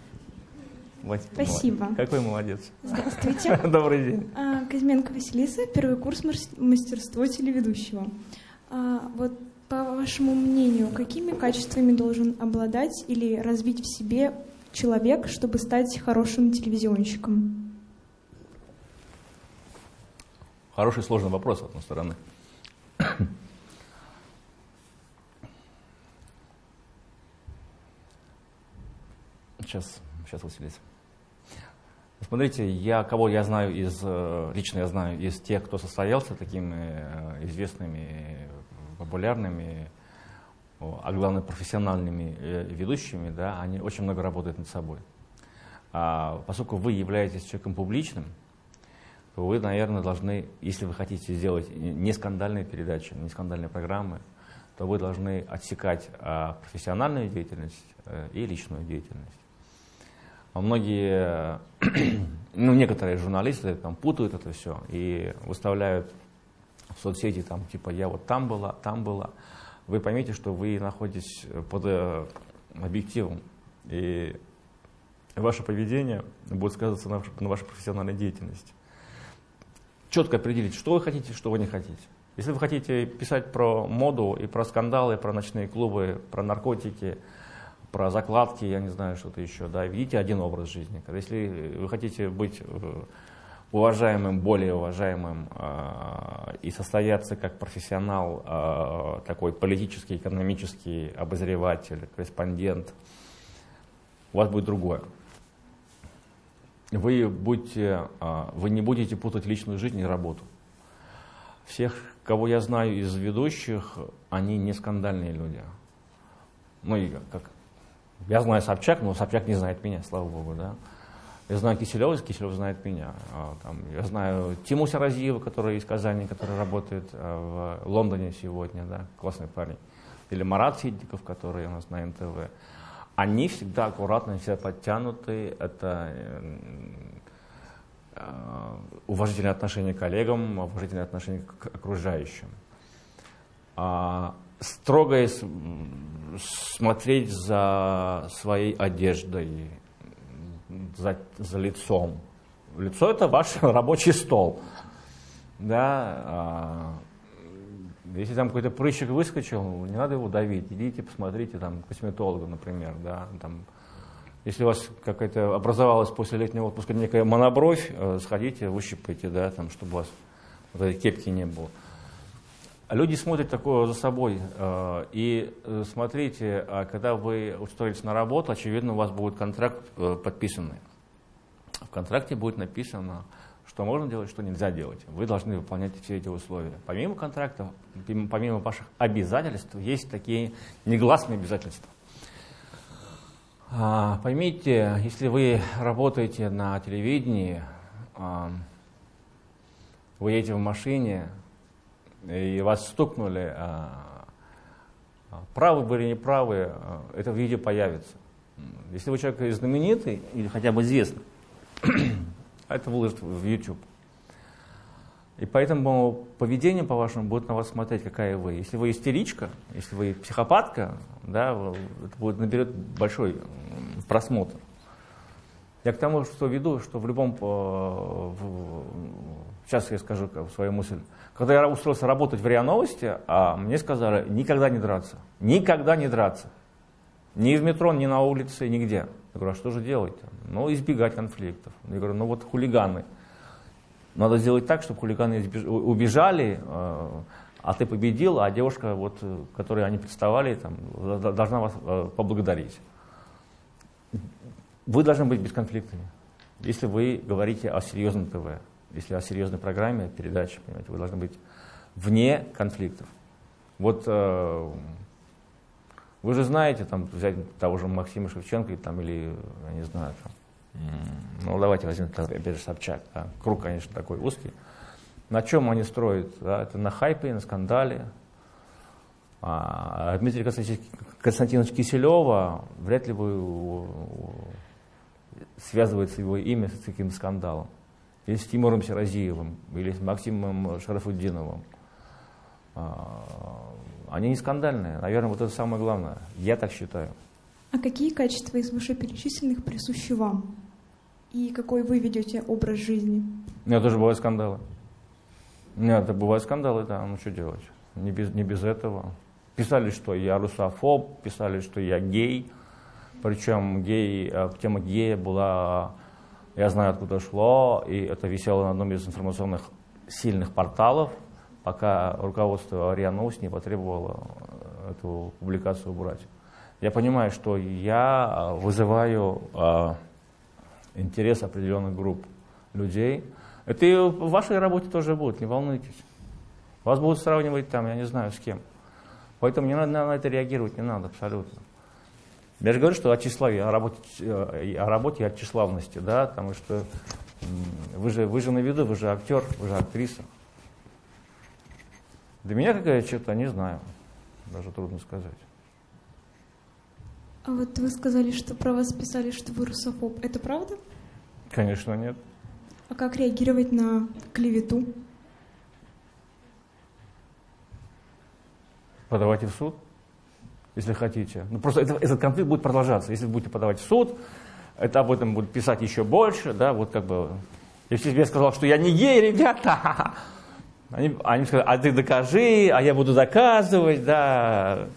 Спасибо. Какой молодец. Здравствуйте. Добрый день. А, Кузьменко Василиса, первый курс мастерство телеведущего. А, вот по вашему мнению, какими качествами должен обладать или развить в себе человек, чтобы стать хорошим телевизионщиком? Хороший сложный вопрос, с одной стороны. Сейчас, сейчас, Василис. Смотрите, я, кого я знаю из, э, лично я знаю из тех, кто состоялся такими э, известными популярными, а главное профессиональными э, ведущими, да, они очень много работают над собой. А поскольку вы являетесь человеком публичным, то вы, наверное, должны, если вы хотите сделать не скандальные передачи, не скандальные программы, то вы должны отсекать а, профессиональную деятельность и личную деятельность. А многие, ну, некоторые журналисты там путают это все и выставляют в соцсети, там, типа, я вот там была, там была, вы поймете, что вы находитесь под э, объективом, и ваше поведение будет сказываться на, на вашей профессиональной деятельности. Четко определить, что вы хотите, что вы не хотите. Если вы хотите писать про моду и про скандалы, про ночные клубы, про наркотики, про закладки, я не знаю, что-то еще, да, видите один образ жизни. Если вы хотите быть э, уважаемым, более уважаемым э, и состояться как профессионал, э, такой политический, экономический обозреватель, корреспондент, у вас будет другое. Вы, будете, э, вы не будете путать личную жизнь и работу. Всех, кого я знаю из ведущих, они не скандальные люди. Ну и как, я знаю Собчак, но Собчак не знает меня, слава богу, да. Я знаю Киселева, Киселев знает меня. А, там, я знаю Тиму Саразиева, который из Казани, который работает а, в Лондоне сегодня, да, классный парень. Или Марат Сидиков, который у нас на НТВ. Они всегда аккуратно, все подтянуты. Это э, уважительное отношение к коллегам, уважительное отношение к окружающим. А, строго смотреть за своей одеждой, за, за лицом. Лицо это ваш рабочий стол. Да, а, если там какой-то прыщик выскочил, не надо его давить. Идите, посмотрите там косметолога, например. Да, там, если у вас какая-то образовалась после летнего отпуска некая монобровь, э, сходите, выщипайте, да, там, чтобы у вас вот этой кепки не было. Люди смотрят такое за собой. Э, и э, смотрите, а когда вы устроитесь на работу, очевидно, у вас будет контракт э, подписанный. В контракте будет написано, что можно делать, что нельзя делать. Вы должны выполнять все эти условия. Помимо контракта, помимо ваших обязательств, есть такие негласные обязательства. А, поймите, если вы работаете на телевидении, вы едете в машине, и вас стукнули, а, а, правы были не правы, а, это видео появится. Если вы человек знаменитый или хотя бы известный, это выложит в YouTube. И поэтому поведение, по-вашему, будет на вас смотреть, какая вы. Если вы истеричка, если вы психопатка, да, это будет, наберет большой просмотр. Я к тому, что веду, что в любом... Сейчас я скажу свою мысль. Когда я устроился работать в РИА Новости, а мне сказали, никогда не драться. Никогда не драться. Ни в метро, ни на улице, нигде. Я говорю, а что же делать? Ну, избегать конфликтов. Я говорю, ну вот хулиганы. Надо сделать так, чтобы хулиганы убежали, э, а ты победил, а девушка, вот, которой они представали, там, должна вас э, поблагодарить. Вы должны быть бесконфликтными. Если вы говорите о серьезном ТВ, если о серьезной программе, передаче, понимаете, вы должны быть вне конфликтов. Вот э, вы же знаете, там, взять того же Максима Шевченко там, или, я не знаю, там, ну давайте возьмем, опять же, Собчак. Да. Круг, конечно, такой узкий. На чем они строят? Да? Это на хайпе, на скандале. А Дмитрия Константиновича Киселева вряд ли вы связывается его имя с таким скандалом. Или с Тимуром Сиразиевым, или с Максимом Шарафуддиновым. А, они не скандальные. Наверное, вот это самое главное. Я так считаю. А какие качества из вышеперечисленных присущи вам? И какой вы ведете образ жизни? У меня тоже бывают скандалы. Нет, это бывают скандалы, да, ну что делать? Не без, не без этого. Писали, что я русофоб, писали, что я гей. Причем гей, э, тема гея была, я знаю, откуда шло, и это висело на одном из информационных сильных порталов, пока руководство РИА Новости не потребовало э, эту публикацию убрать. Я понимаю, что я э, вызываю интерес определенных групп людей. Это и в вашей работе тоже будет, не волнуйтесь. Вас будут сравнивать там, я не знаю, с кем. Поэтому не надо на это реагировать, не надо абсолютно. Я же говорю, что о тщеславии, о работе, э, о работе и о тщеславности, да, потому что вы же, вы же на виду, вы же актер, вы же актриса. Для меня какая черта, не знаю, даже трудно сказать. А вот вы сказали, что про вас писали, что вы русофоб. Это правда? Конечно, нет. А как реагировать на клевету? Подавайте в суд, если хотите. Ну, просто это, этот конфликт будет продолжаться. Если вы будете подавать в суд, это об этом будут писать еще больше, да, вот как бы... Если я сказал, что я не гей, ребята, они, они сказали, а ты докажи, а я буду доказывать, да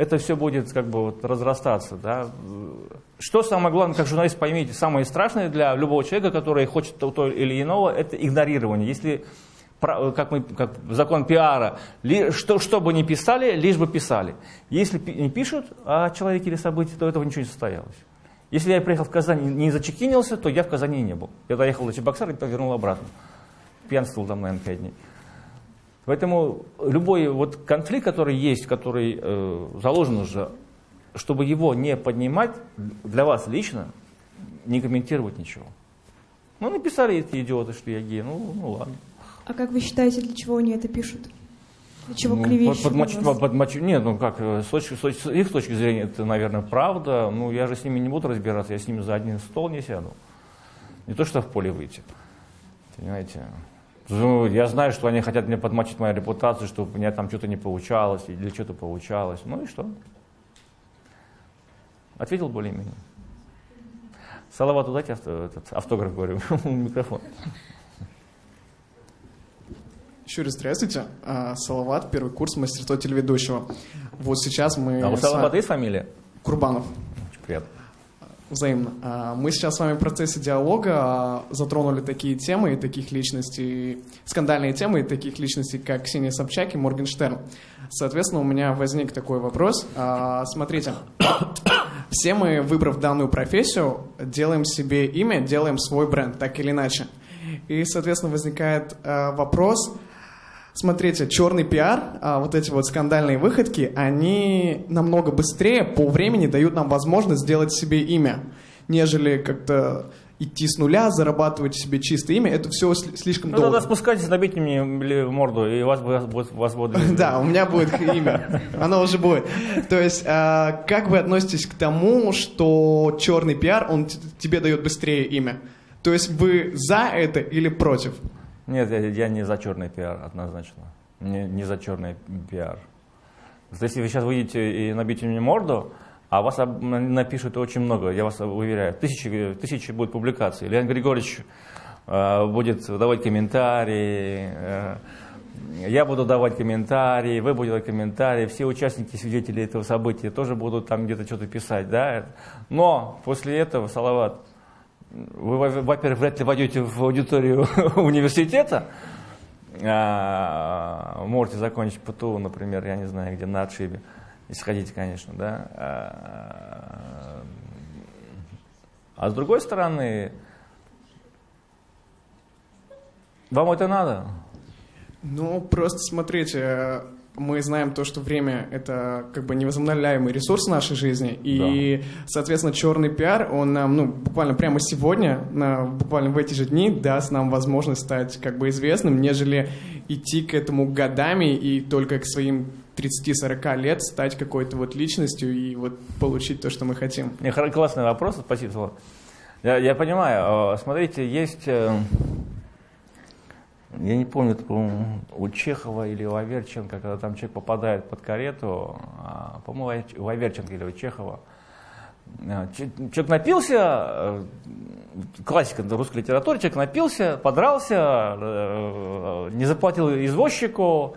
это все будет как бы вот разрастаться. Да? Что самое главное, как журналист поймите, самое страшное для любого человека, который хочет то или иного, это игнорирование. Если как, мы, как закон пиара, что, что бы ни писали, лишь бы писали. Если не пишут о человеке или событии, то этого ничего не состоялось. Если я приехал в Казань и не зачекинился, то я в Казани не был. Я доехал до Чебоксара и повернул обратно. Пьянствовал там, наверное, пять дней. Поэтому любой вот конфликт, который есть, который э, заложен уже, чтобы его не поднимать, для вас лично, не комментировать ничего. Ну, написали эти идиоты, что я гей, ну, ну ладно. А как вы считаете, для чего они это пишут? Для чего ну, клевещут подмочить, подмочить, Нет, ну как, э, с точки, с их точки зрения это, наверное, правда. Ну, я же с ними не буду разбираться, я с ними за один стол не сяду. Не то, что в поле выйти. Понимаете? Ну, я знаю, что они хотят мне подмочить мою репутацию, чтобы у меня там что-то не получалось, или что-то получалось. Ну и что? Ответил более-менее. Салавату дайте авто, этот, автограф, говорю, микрофон. Еще раз здравствуйте. А, Салават, первый курс мастерства телеведущего. Вот сейчас мы... А у Салавата есть фамилия? Курбанов. Очень приятно. Взаимно. А, мы сейчас с вами в процессе диалога а, затронули такие темы и таких личностей, скандальные темы и таких личностей, как Ксения Собчак и Моргенштерн. Соответственно, у меня возник такой вопрос. А, смотрите, все мы, выбрав данную профессию, делаем себе имя, делаем свой бренд, так или иначе. И, соответственно, возникает вопрос, Смотрите, черный пиар, а, вот эти вот скандальные выходки, они намного быстрее по времени дают нам возможность сделать себе имя, нежели как-то идти с нуля, зарабатывать себе чистое имя, это все слишком ну, долго. тогда спускайтесь, набейте мне морду, и вас, вас, вас будет... Да, у меня будет имя. Оно уже будет. То есть, а, как вы относитесь к тому, что черный пиар, он тебе дает быстрее имя? То есть вы за это или против? Нет, я, я не за черный пиар, однозначно. Не, не за черный пиар. Если вы сейчас выйдете и набьете мне морду, а вас напишут очень много, я вас уверяю. Тысячи, тысячи будет публикаций. Леонид Григорьевич э, будет давать комментарии, э, я буду давать комментарии, вы будете давать комментарии, все участники, свидетели этого события тоже будут там где-то что-то писать. Да? Но после этого, Салават, вы, во-первых, вряд ли войдете в аудиторию университета, а, можете закончить ПТУ, например, я не знаю, где на отшибе если хотите, конечно, да. А, а с другой стороны, вам это надо? Ну, просто смотрите, мы знаем то, что время — это как бы невозобновляемый ресурс нашей жизни, и, да. соответственно, черный пиар, он нам, ну, буквально прямо сегодня, на, буквально в эти же дни даст нам возможность стать как бы известным, нежели идти к этому годами и только к своим 30-40 лет стать какой-то вот личностью и вот получить то, что мы хотим? Классный вопрос, спасибо. Я, я понимаю. Смотрите, есть, э, я не помню, у Чехова или у Аверченко, когда там человек попадает под карету, а, по-моему, у Аверченко или у Чехова, э, Человек напился, э, классика русской литературы, человек напился, подрался, не заплатил извозчику,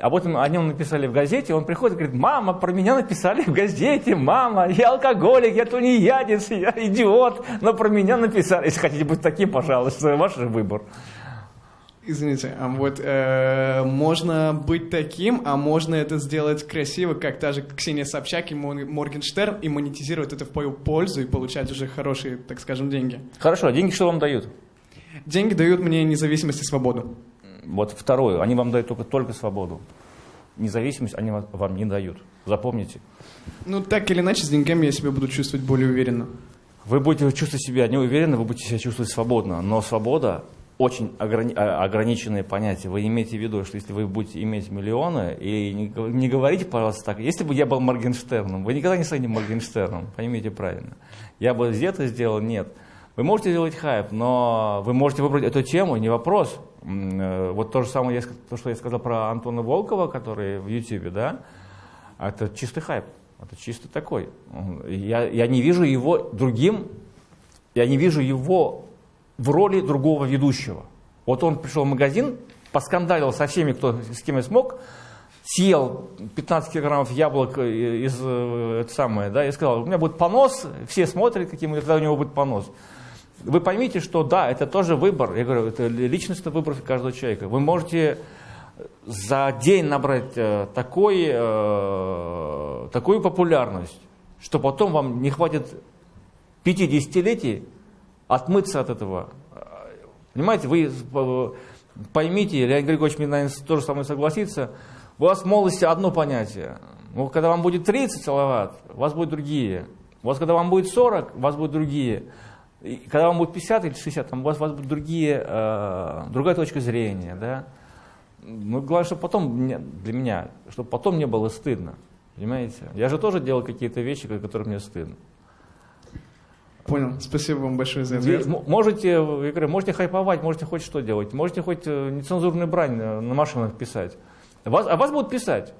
об этом о нем написали в газете, он приходит и говорит, мама, про меня написали в газете, мама, я алкоголик, я тунеядец, я идиот, но про меня написали. Если хотите быть таким, пожалуйста, ваш выбор. Извините, а вот э, можно быть таким, а можно это сделать красиво, как та же Ксения Собчак и Моргенштерн, и монетизировать это в пользу и получать уже хорошие, так скажем, деньги. Хорошо, а деньги что вам дают? Деньги дают мне независимость и свободу. Вот второе, они вам дают только, только свободу. Независимость они вам не дают. Запомните. Ну, так или иначе, с деньгами я себя буду чувствовать более уверенно. Вы будете чувствовать себя неуверенно, вы будете себя чувствовать свободно. Но свобода очень ограни- а, ограниченное понятие. Вы имеете в виду, что если вы будете иметь миллионы, и не, не говорите, пожалуйста, так, если бы я был Моргенштерном, вы никогда не станете Моргенштерном, поймите правильно. Я бы это сделал, нет. Вы можете делать хайп, но вы можете выбрать эту тему, не вопрос. Э, вот то же самое, то, что я сказал про Антона Волкова, который в Ютьюбе, да, это чистый хайп. Это чисто такой. Я, я не вижу его другим, я не вижу его в роли другого ведущего. Вот он пришел в магазин, поскандалил со всеми, кто, с кем я смог, съел 15 килограммов яблок из, э, это самое, да, и сказал, у меня будет понос, все смотрят, каким, когда у него будет понос вы поймите, что да, это тоже выбор. Я говорю, это личностный выбор каждого человека. Вы можете за день набрать э, такой, э, такую популярность, что потом вам не хватит 50-летий отмыться от этого. Понимаете, вы поймите, Леонид Григорьевич наверное, тоже со мной согласится, у вас в молодости одно понятие. Ну, когда вам будет 30 салават, у вас будут другие. У вас, когда вам будет 40, у вас будут другие. И когда вам будет 50 или 60, там у вас, у вас будут другие, э, другая точка зрения. Да? Ну, главное, чтобы потом, для меня, чтобы потом мне было стыдно. Понимаете? Я же тоже делал какие-то вещи, которые мне стыдно. Понял. Спасибо вам большое за ответ. Можете, я говорю, можете хайповать, можете хоть что делать, можете хоть э, нецензурную брань на машинах писать. Вас, а вас будут писать.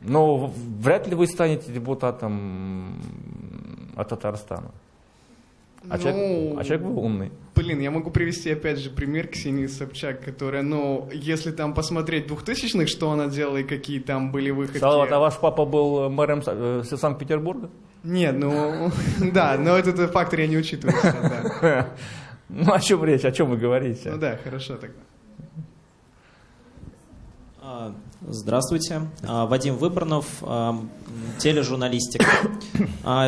Но вряд ли вы станете депутатом от Татарстана. А, ну, человек, а человек был умный. Блин, я могу привести опять же пример Ксении Собчак, которая, ну, если там посмотреть двухтысячных, что она делала и какие там были выходки... Салават, а ваш папа был мэром э, Санкт-Петербурга? Нет, ну, да, но этот фактор я не учитываю. Ну, о чем речь, о чем вы говорите? Ну да, хорошо тогда. А, здравствуйте. А, Вадим Выборнов, а, тележурналистика.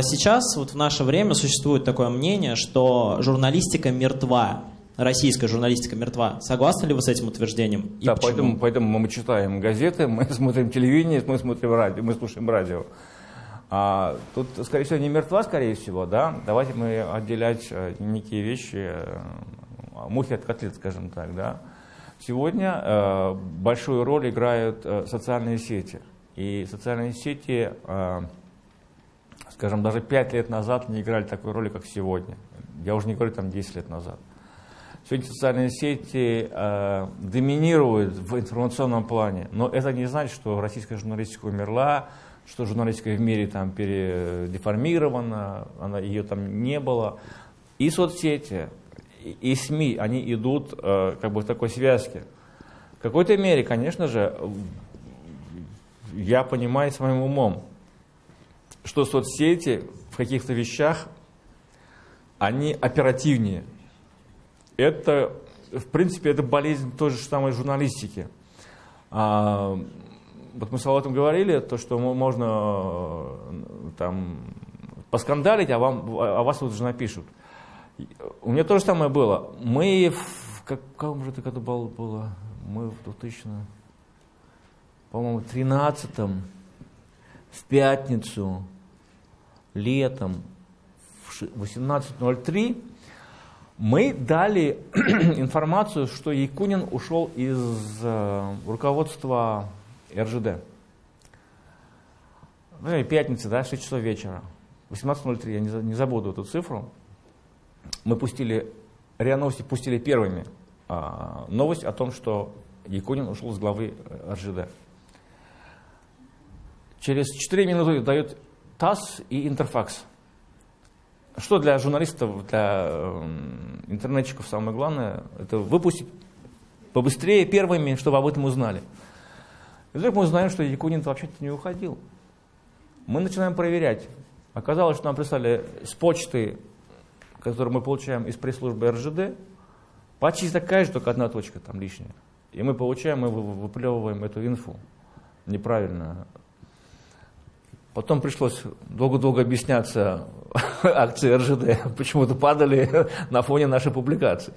Сейчас, вот в наше время, существует такое мнение, что журналистика мертва. Российская журналистика мертва. Согласны ли вы с этим утверждением? И да, поэтому, поэтому мы читаем газеты, мы смотрим телевидение, мы смотрим радио, мы слушаем радио. А, тут, скорее всего, не мертва, скорее всего, да? Давайте мы отделять э, некие вещи, э, мухи от котлет, скажем так, да? Сегодня э, большую роль играют э, социальные сети. И социальные сети, э, скажем, даже 5 лет назад не играли такой роли, как сегодня. Я уже не говорю там 10 лет назад. Сегодня социальные сети э, доминируют в информационном плане, но это не значит, что российская журналистика умерла, что журналистика в мире там передеформирована, она, ее там не было. И соцсети, и, СМИ, они идут э, как бы в такой связке. В какой-то мере, конечно же, я понимаю своим умом, что соцсети в каких-то вещах, они оперативнее. Это, в принципе, это болезнь той же самой журналистики. А, вот мы с Алатом говорили, то, что можно э, там поскандалить, а, вам, а вас вот же напишут. У меня то же самое было. Мы в каком же это году было? Мы в 2000, по-моему, 13 в пятницу, летом, в 18.03 мы дали информацию, что Якунин ушел из э, руководства РЖД. Ну пятница, да, 6 часов вечера. 18.03, я не забуду эту цифру. Мы пустили, РИА Новости пустили первыми а, новость о том, что Якунин ушел с главы э, РЖД. Через 4 минуты дают ТАСС и Интерфакс. Что для журналистов, для э, интернетчиков самое главное, это выпустить побыстрее первыми, чтобы об этом узнали. И вдруг мы узнаем, что Якунин вообще-то не уходил. Мы начинаем проверять. Оказалось, что нам прислали с почты, которую мы получаем из пресс-службы РЖД, почти такая же, только одна точка там лишняя. И мы получаем, мы выплевываем эту инфу неправильно. Потом пришлось долго-долго объясняться акции РЖД, почему-то падали на фоне нашей публикации.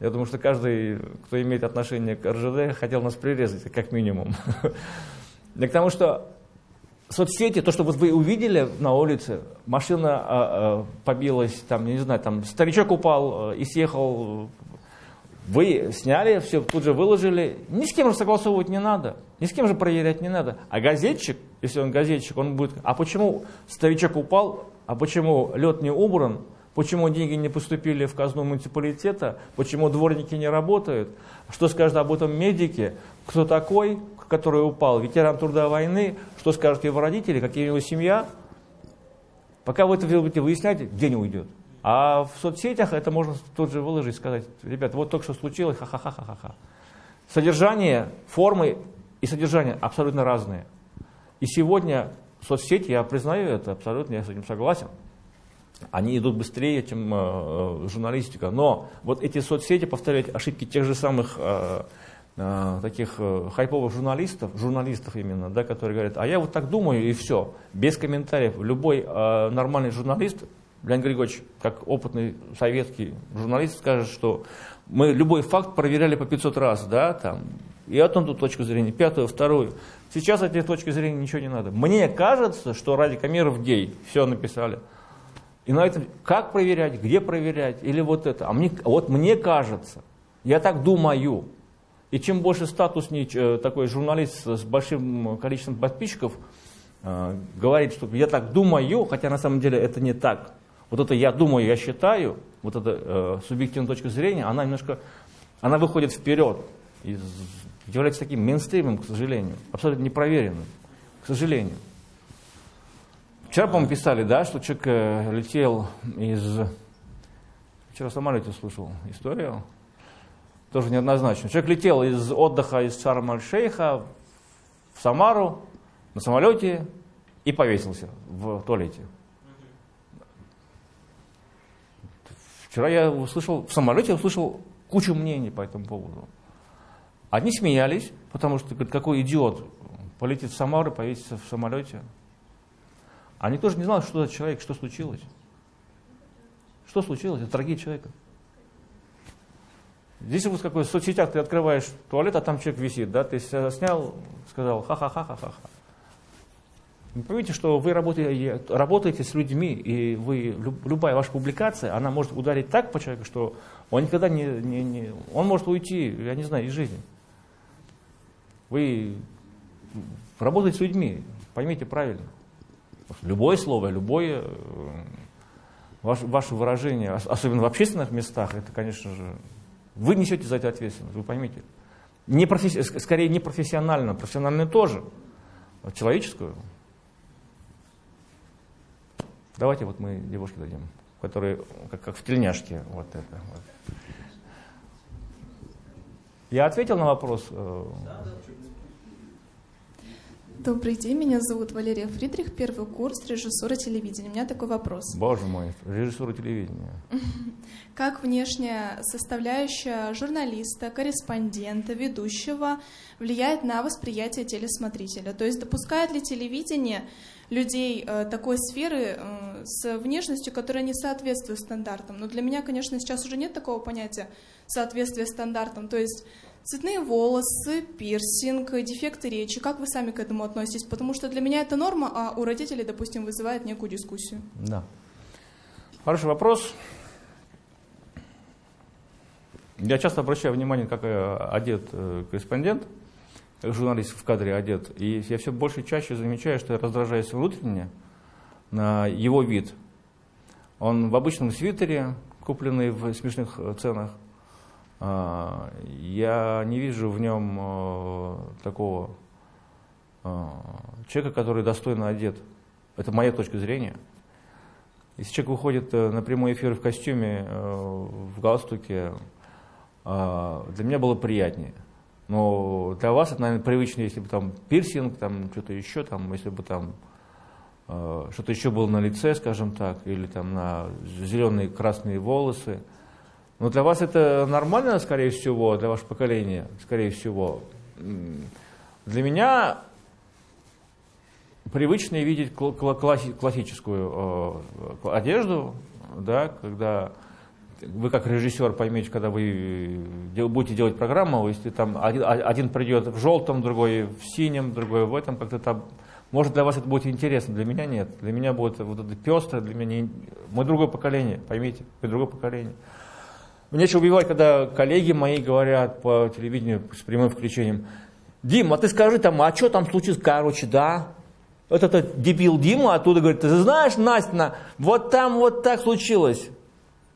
Я думаю, что каждый, кто имеет отношение к РЖД, хотел нас прирезать, как минимум. И к тому, что соцсети, то, что вот вы увидели на улице, машина а, а, побилась, там, не знаю, там старичок упал а, и съехал, вы сняли, все тут же выложили, ни с кем же согласовывать не надо, ни с кем же проверять не надо. А газетчик, если он газетчик, он будет, а почему старичок упал, а почему лед не убран, Почему деньги не поступили в казну муниципалитета? Почему дворники не работают? Что скажут об этом медики? Кто такой, который упал? Ветеран труда войны? Что скажут его родители? Какие у него семья? Пока вы это будете выяснять, день уйдет. А в соцсетях это можно тут же выложить, сказать, ребят, вот только что случилось, ха-ха-ха-ха-ха. Содержание, формы и содержание абсолютно разные. И сегодня соцсети, я признаю это абсолютно, я с этим согласен, они идут быстрее, чем э, журналистика. Но вот эти соцсети повторяют ошибки тех же самых э, э, таких э, хайповых журналистов, журналистов именно, да, которые говорят, а я вот так думаю и все, без комментариев. Любой э, нормальный журналист, Леонид Григорьевич, как опытный советский журналист, скажет, что мы любой факт проверяли по 500 раз, да, там, и одну ту точку зрения, пятую, вторую. Сейчас от этой точки зрения ничего не надо. Мне кажется, что ради камеров гей, все написали. И на этом, как проверять, где проверять, или вот это. А мне, вот мне кажется, я так думаю. И чем больше статусный э, такой журналист с большим количеством подписчиков э, говорит, что я так думаю, хотя на самом деле это не так. Вот это я думаю, я считаю, вот эта э, субъективная точка зрения, она немножко, она выходит вперед и является таким мейнстримом, к сожалению, абсолютно непроверенным, к сожалению. Вчера, по-моему, писали, да, что человек э, летел из... Вчера в самолете слышал историю, тоже неоднозначно. Человек летел из отдыха из Шарм-аль-Шейха в Самару на самолете и повесился в туалете. Вчера я услышал, в самолете услышал кучу мнений по этому поводу. Одни смеялись, потому что говорят, какой идиот полетит в Самару, повесится в самолете. Они тоже не знали, что за человек, что случилось. Что случилось? Это трагедия человека. Здесь вот какой в соцсетях ты открываешь туалет, а там человек висит, да, ты снял, сказал ха-ха-ха-ха-ха. Вы поймите, что вы работаете, работаете с людьми, и вы, любая ваша публикация, она может ударить так по человеку, что он никогда не, не, не он может уйти, я не знаю, из жизни. Вы работаете с людьми, поймите правильно. Любое слово, любое э, ваше выражение, особенно в общественных местах, это, конечно же, вы несете за это ответственность, вы поймите. Не професси... Скорее не профессионально, профессионально тоже, а человеческую. Давайте вот мы девушке дадим, которые как, как в тельняшке. Вот это. Вот. Я ответил на вопрос? Э, да, да. Добрый день, меня зовут Валерия Фридрих, первый курс режиссура телевидения. У меня такой вопрос. Боже мой, режиссура телевидения. Как внешняя составляющая журналиста, корреспондента, ведущего влияет на восприятие телесмотрителя? То есть допускает ли телевидение людей э, такой сферы э, с внешностью, которая не соответствует стандартам? Но для меня, конечно, сейчас уже нет такого понятия соответствия стандартам. То есть Цветные волосы, пирсинг, дефекты речи. Как вы сами к этому относитесь? Потому что для меня это норма, а у родителей, допустим, вызывает некую дискуссию. Да. Хороший вопрос. Я часто обращаю внимание, как одет э, корреспондент, как журналист в кадре одет. И я все больше и чаще замечаю, что я раздражаюсь внутренне на его вид. Он в обычном свитере, купленный в смешных ценах, я не вижу в нем э, такого э, человека, который достойно одет. Это моя точка зрения. Если человек выходит э, на прямой эфир в костюме, в галстуке, для меня было приятнее. Но для вас это, наверное, привычно, если бы там пирсинг, там что-то еще, там, если бы там что-то еще было на лице, скажем так, или там на зеленые красные волосы. Но для вас это нормально, скорее всего, для вашего поколения, скорее всего. Для меня привычно видеть классическую э, одежду, да, когда вы как режиссер поймете, когда вы будете делать программу, если там один, один придет в желтом, другой в синем, другой в этом, как-то там, может для вас это будет интересно, для меня нет. Для меня будет вот это пестрое, для меня не, мы другое поколение, поймите, мы другое поколение. Мне еще убивать, когда коллеги мои говорят по телевидению с прямым включением, Дима, а ты скажи там, а что там случилось? Короче, да. Вот этот дебил Дима оттуда говорит, ты знаешь, Настя, вот там вот так случилось.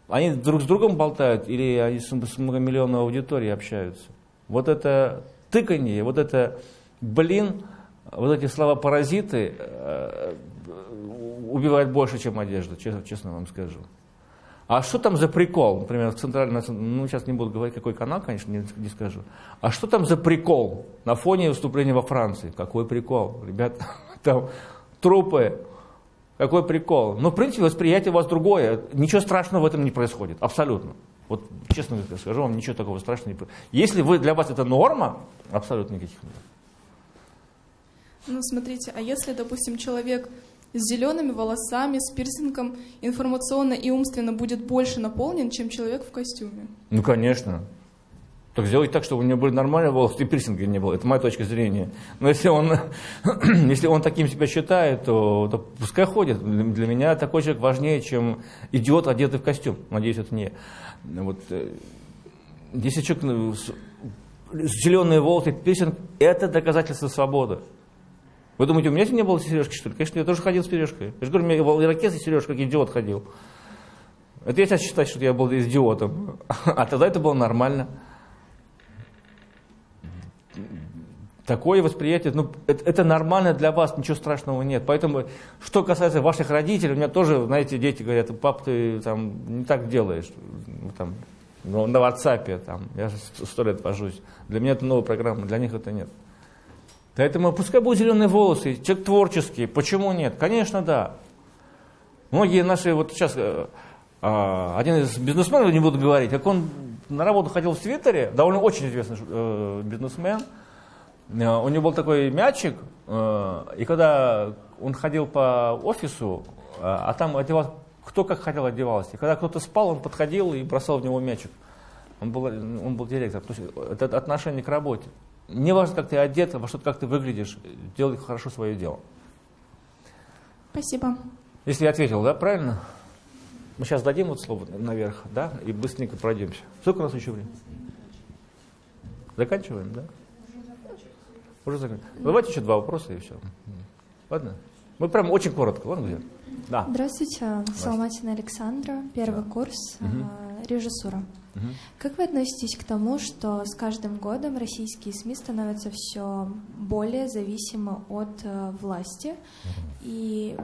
Они друг с другом болтают или они с многомиллионной аудиторией общаются. Вот это тыканье, вот это, блин, вот эти слова-паразиты э, убивают больше, чем одежда, честно, честно вам скажу. А что там за прикол? Например, в центральном, ну сейчас не буду говорить, какой канал, конечно, не, не скажу. А что там за прикол на фоне выступления во Франции? Какой прикол? Ребят, там трупы. Какой прикол? Ну, в принципе, восприятие у вас другое. Ничего страшного в этом не происходит. Абсолютно. Вот честно скажу вам, ничего такого страшного не происходит. Если вы, для вас это норма, абсолютно никаких нет. Ну, смотрите, а если, допустим, человек с зелеными волосами, с пирсингом информационно и умственно будет больше наполнен, чем человек в костюме. Ну, конечно. Так сделать так, чтобы у него были нормальные волосы, и пирсинга не было. Это моя точка зрения. Но если он, если он таким себя считает, то, то пускай ходит. Для меня такой человек важнее, чем идиот, одетый в костюм. Надеюсь, это не. Вот, э, если человек ну, зеленые волосы, пирсинг, это доказательство свободы. Вы думаете, у меня не было сережки, что ли? Конечно, я тоже ходил с сережкой. Я же говорю, у меня был ирокез и сережка, как идиот ходил. Это я сейчас считаю, что я был идиотом. А тогда это было нормально. Такое восприятие, ну, это, это нормально для вас, ничего страшного нет. Поэтому, что касается ваших родителей, у меня тоже, знаете, дети говорят, пап, ты там не так делаешь, ну, там, ну, на WhatsApp, там, я сто лет вожусь. Для меня это новая программа, для них это нет. Поэтому пускай будут зеленые волосы, человек творческий, почему нет? Конечно, да. Многие наши, вот сейчас, э, э, один из бизнесменов, не буду говорить, как он на работу ходил в свитере, довольно очень известный э, бизнесмен, э, у него был такой мячик, и когда он ходил по офису, а там одевался, кто как хотел одевался, и когда кто-то спал, он подходил и бросал в него мячик. Он был, он был директор. То есть это отношение к работе. Не важно, как ты одет, во что как ты выглядишь, делай хорошо свое дело. Спасибо. Если я ответил, да, правильно? Мы сейчас дадим вот слово наверх, да, и быстренько пройдемся. Сколько у нас еще времени? Заканчиваем, да? Уже заканчиваем. Давайте еще два вопроса и все. Ладно? Мы прям очень коротко. Ладно, где? Да. Здравствуйте, Соломатина Александра, первый курс, Мгм. э, режиссура. Мгм. Как вы относитесь к тому, что с каждым годом российские СМИ становятся все более зависимы от э, власти и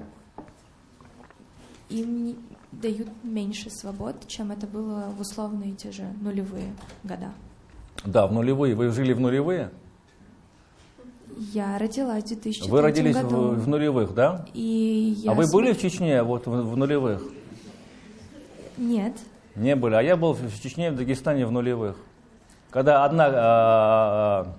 им не- дают меньше свобод, чем это было в условные те же нулевые года? Да, в нулевые. Вы жили в нулевые? Я родилась в 2003 Вы родились в, году. в нулевых, да? И я а вы см- были в Чечне вот в, в нулевых? Нет. Не были. А я был в Чечне в Дагестане в нулевых. Когда одна, а,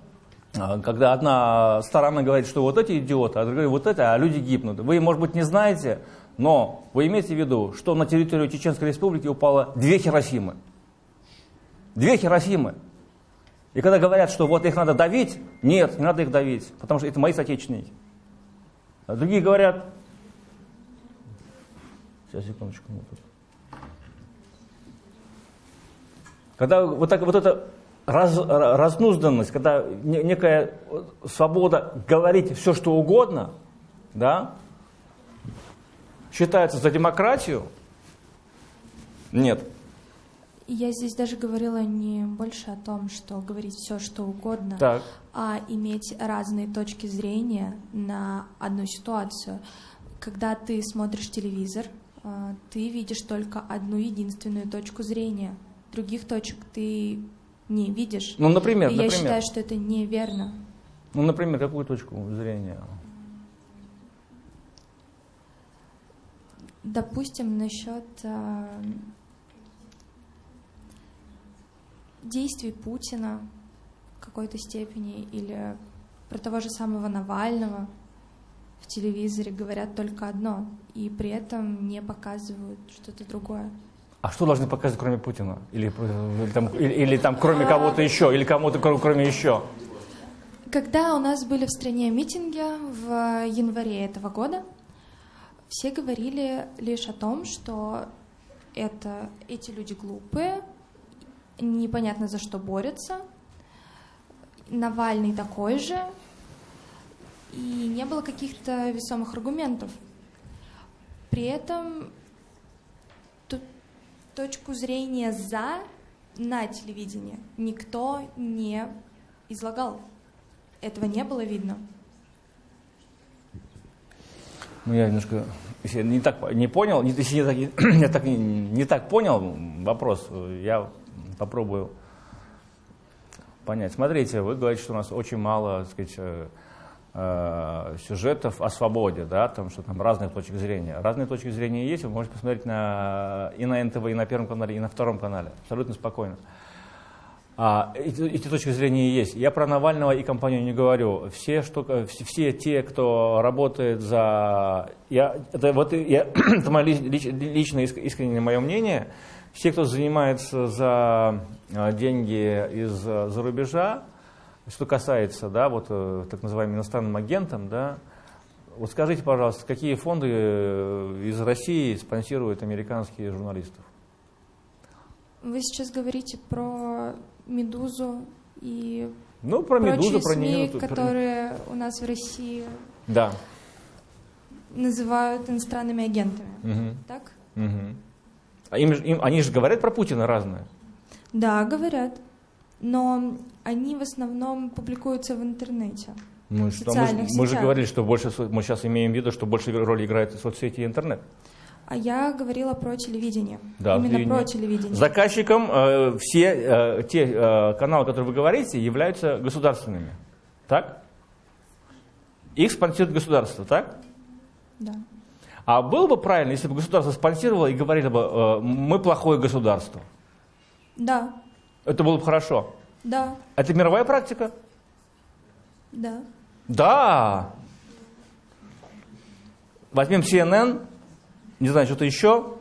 а, когда одна сторона говорит, что вот эти идиоты, а другая вот это, а люди гибнут. Вы, может быть, не знаете, но вы имеете в виду, что на территорию Чеченской Республики упало две Хиросимы. Две Хиросимы. И когда говорят, что вот их надо давить, нет, не надо их давить, потому что это мои соотечественники. А другие говорят, сейчас, секундочку, мы тут. Когда вот, так, вот эта раз, разнузданность, когда не- некая свобода говорить все, что угодно, да, считается за демократию, нет. Я здесь даже говорила не больше о том, что говорить все, что угодно, Так. а иметь разные точки зрения на одну ситуацию. Когда ты смотришь телевизор, а, ты видишь только одну единственную точку зрения. Других точек ты не видишь. Ну, например, И я например. считаю, что это неверно. Ну, например, какую точку зрения? Допустим, насчет а, действий Путина в какой-то степени или про того же самого Навального в телевизоре говорят только одно, и при этом не показывают что-то другое. А что должны показывать, кроме Путина? Или, или там, или, или там кроме кого-то еще? Или кому-то кро- кроме еще? Когда у нас были в стране митинги в январе этого года, все говорили лишь о том, что это, эти люди глупые, непонятно за что борются, Навальный такой же, и не было каких-то весомых аргументов. При этом ту- точку зрения «за» на телевидении никто не излагал. Этого не было видно. Ну, я немножко, я не так не понял, не- я так, я так не, не так понял вопрос, я попробую понять. Смотрите, вы говорите, что у нас очень мало, так сказать, э, э, сюжетов о свободе, да, там, что там разные точки зрения. Разные точки зрения есть, вы можете посмотреть на, и на НТВ, и на Первом канале, и на Втором канале, абсолютно спокойно. А, эти, эти точки зрения есть. Я про Навального и компанию не говорю. Все, что, все, все те, кто работает за... Я, это, вот, я, это мое ли- лич- личное иск- искреннее мое мнение. Все, кто занимается за э, деньги из э, рубежа, что касается, да, вот э, так называемым иностранным агентам, да, вот скажите, пожалуйста, какие фонды из России спонсируют американских журналистов? Вы сейчас говорите про «Медузу» и Ну, про Медузу, про СМИ, Нину. которые у нас в России Да. называют иностранными агентами. Мгм. Так? Мгм. А им, им- они же говорят про Путина разное. Да, говорят. Но они в основном публикуются в интернете. Ну, В что, мы, мы же говорили, что больше мы сейчас имеем в виду, что больше роль играет соцсети и интернет. А я говорила про телевидение. Да, Именно телевидение. про телевидение. Заказчиком э, все э, те э, каналы, которые вы говорите, являются государственными. Так? Их спонсирует государство, так? Да. А было бы правильно, если бы государство спонсировало и говорило бы, э, мы плохое государство. Да, Это было бы хорошо. да, Это мировая практика? да. Да. Возьмем CNN, не знаю, что-то еще.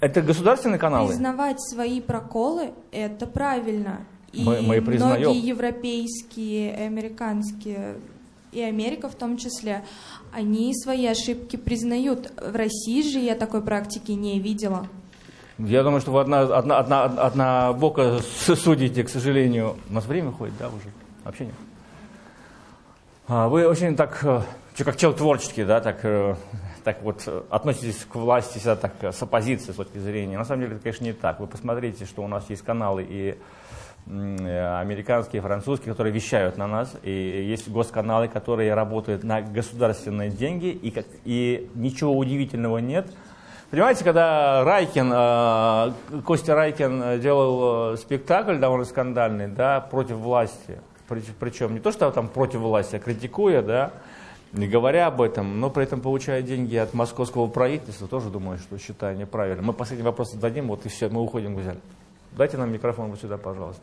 Это государственные каналы? Признавать свои проколы – это правильно. И Мы- мы признаем. многие европейские, американские и Америка в том числе, они свои ошибки признают. В России же я такой практики не видела. Я думаю, что вы одна, одна, одна, одна бока судите, к сожалению. У нас время ходит, да, уже? Вообще нет. А, вы очень так, э, как человек творческий, да, так, э, так вот э, относитесь к власти всегда так с оппозицией, с точки зрения. На самом деле, это, конечно, не так. Вы посмотрите, что у нас есть каналы и американские, французские, которые вещают на нас, и есть госканалы, которые работают на государственные деньги, и, как, и ничего удивительного нет. Понимаете, когда Райкин, Костя Райкин делал спектакль довольно скандальный, да, против власти, причем не то, что там против власти, а критикуя, да, не говоря об этом, но при этом получая деньги от московского правительства, тоже думаю, что считаю неправильно. Мы последний вопрос зададим, вот и все, мы уходим, Гузель. Дайте нам микрофон вот сюда, пожалуйста.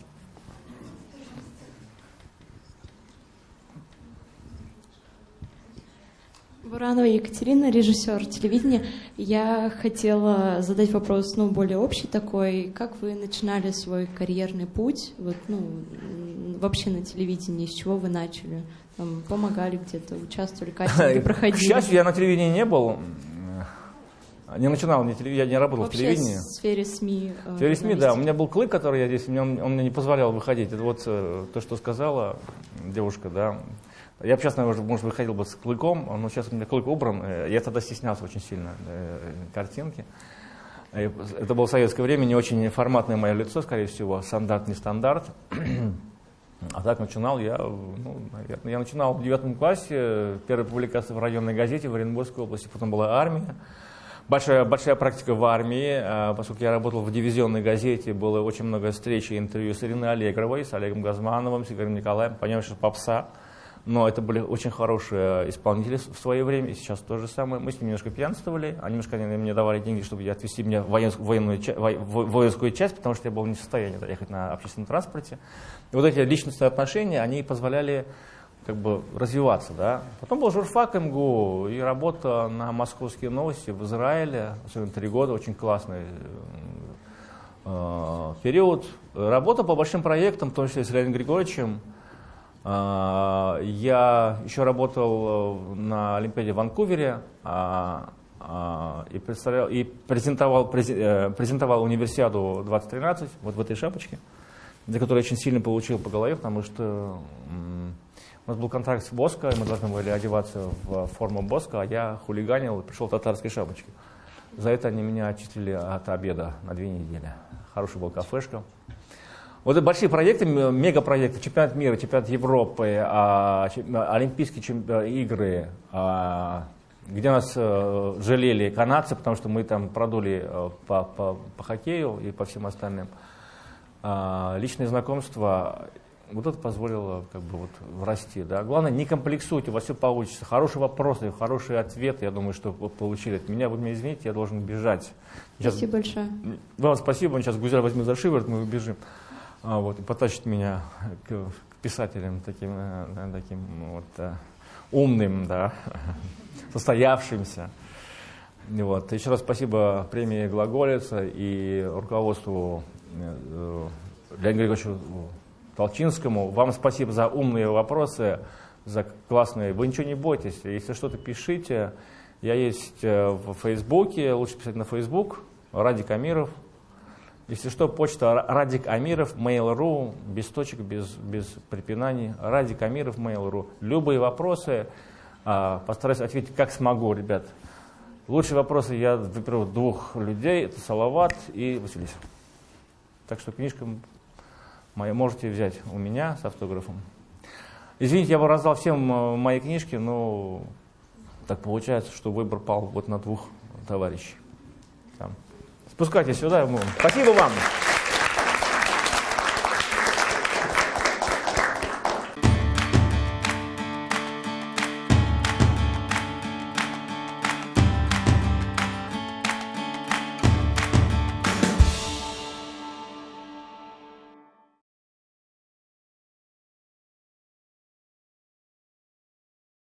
Буранова Екатерина, режиссер телевидения. Я хотела задать вопрос, ну, более общий такой. Как вы начинали свой карьерный путь, вот, ну, вообще на телевидении, с чего вы начали? Там, помогали где-то, участвовали, кастинги проходили? К счастью, я на телевидении не был. Не начинал, не телев... я не работал Вообще в телевидении. в сфере СМИ. Э, в сфере СМИ, да. У меня был клык, который я здесь, он, он мне не позволял выходить. Это вот э, то, что сказала девушка, да. Я бы сейчас, наверное, может, выходил бы с клыком, но сейчас у меня клык убран. Э, я тогда стеснялся очень сильно э, картинки. Это было в советское время, не очень форматное мое лицо, скорее всего, стандарт, не стандарт. А так начинал я, ну, я начинал в девятом классе, первая публикация в районной газете в Оренбургской области, потом была армия. Большая, большая практика в армии, а, поскольку я работал в дивизионной газете, было очень много встреч и интервью с Ириной Аллегровой, с Олегом Газмановым, с Игорем Николаем, понятно, что попса но это были очень хорошие исполнители в свое время, и сейчас то же самое. Мы с ними немножко пьянствовали, они немножко они мне давали деньги, чтобы отвезти меня в военскую, военную, воинскую часть, потому что я был не в состоянии доехать на общественном транспорте. И вот эти личностные отношения, они позволяли как бы развиваться, да. Потом был журфак МГУ и работа на московские новости в Израиле, особенно три года, очень классный э, период. Работа по большим проектам, в том числе с Леонидом Григорьевичем, я еще работал э, на Олимпиаде в Ванкувере а, а, и, представлял, и презентовал, э, презентовал универсиаду 2013 вот в этой шапочке, за которую я очень сильно получил по голове, потому что у нас был контракт с Боско, и мы должны были одеваться в форму Боско, а я хулиганил и пришел в татарской шапочке. За это они меня отчислили от обеда на две недели. Хорошая была кафешка. Вот это большие проекты, мегапроекты, чемпионат мира, чемпионат Европы, а, Олимпийские э, игры, а, где нас а, жалели канадцы, потому что мы там продули а, по, по, по хоккею и по всем остальным. А, личные знакомства, вот это позволило как бы вот расти. Да. Главное, не комплексуйте, у вас все получится. Хорошие вопросы, хорошие ответы, я думаю, что получили от меня. Вы меня извините, я должен бежать. Сейчас... Спасибо большое. Вам спасибо, он сейчас Гузель возьмет за шиворот, мы убежим а, вот, и потащит меня к, к писателям таким, э, таким вот, э, умным, да, состоявшимся. Вот. Еще раз спасибо премии Глаголица и руководству э, Леониду Григорьевичу Толчинскому. Вам спасибо за умные вопросы, за классные. Вы ничего не бойтесь. Если что-то пишите, я есть в Фейсбуке, лучше писать на Фейсбук, Ради Камиров, если что, почта Радик Амиров, Mail.ru, без точек, без, без препинаний. Радик Амиров, Mail.ru. Любые вопросы а, постараюсь ответить как смогу, ребят. Лучшие вопросы я выберу двух людей, это Салават и Василиса. Так что книжка моя можете взять у меня с автографом. Извините, я бы раздал всем э, мои книжки, но так получается, что выбор пал вот на двух товарищей. Спускайтесь сюда. Спасибо вам.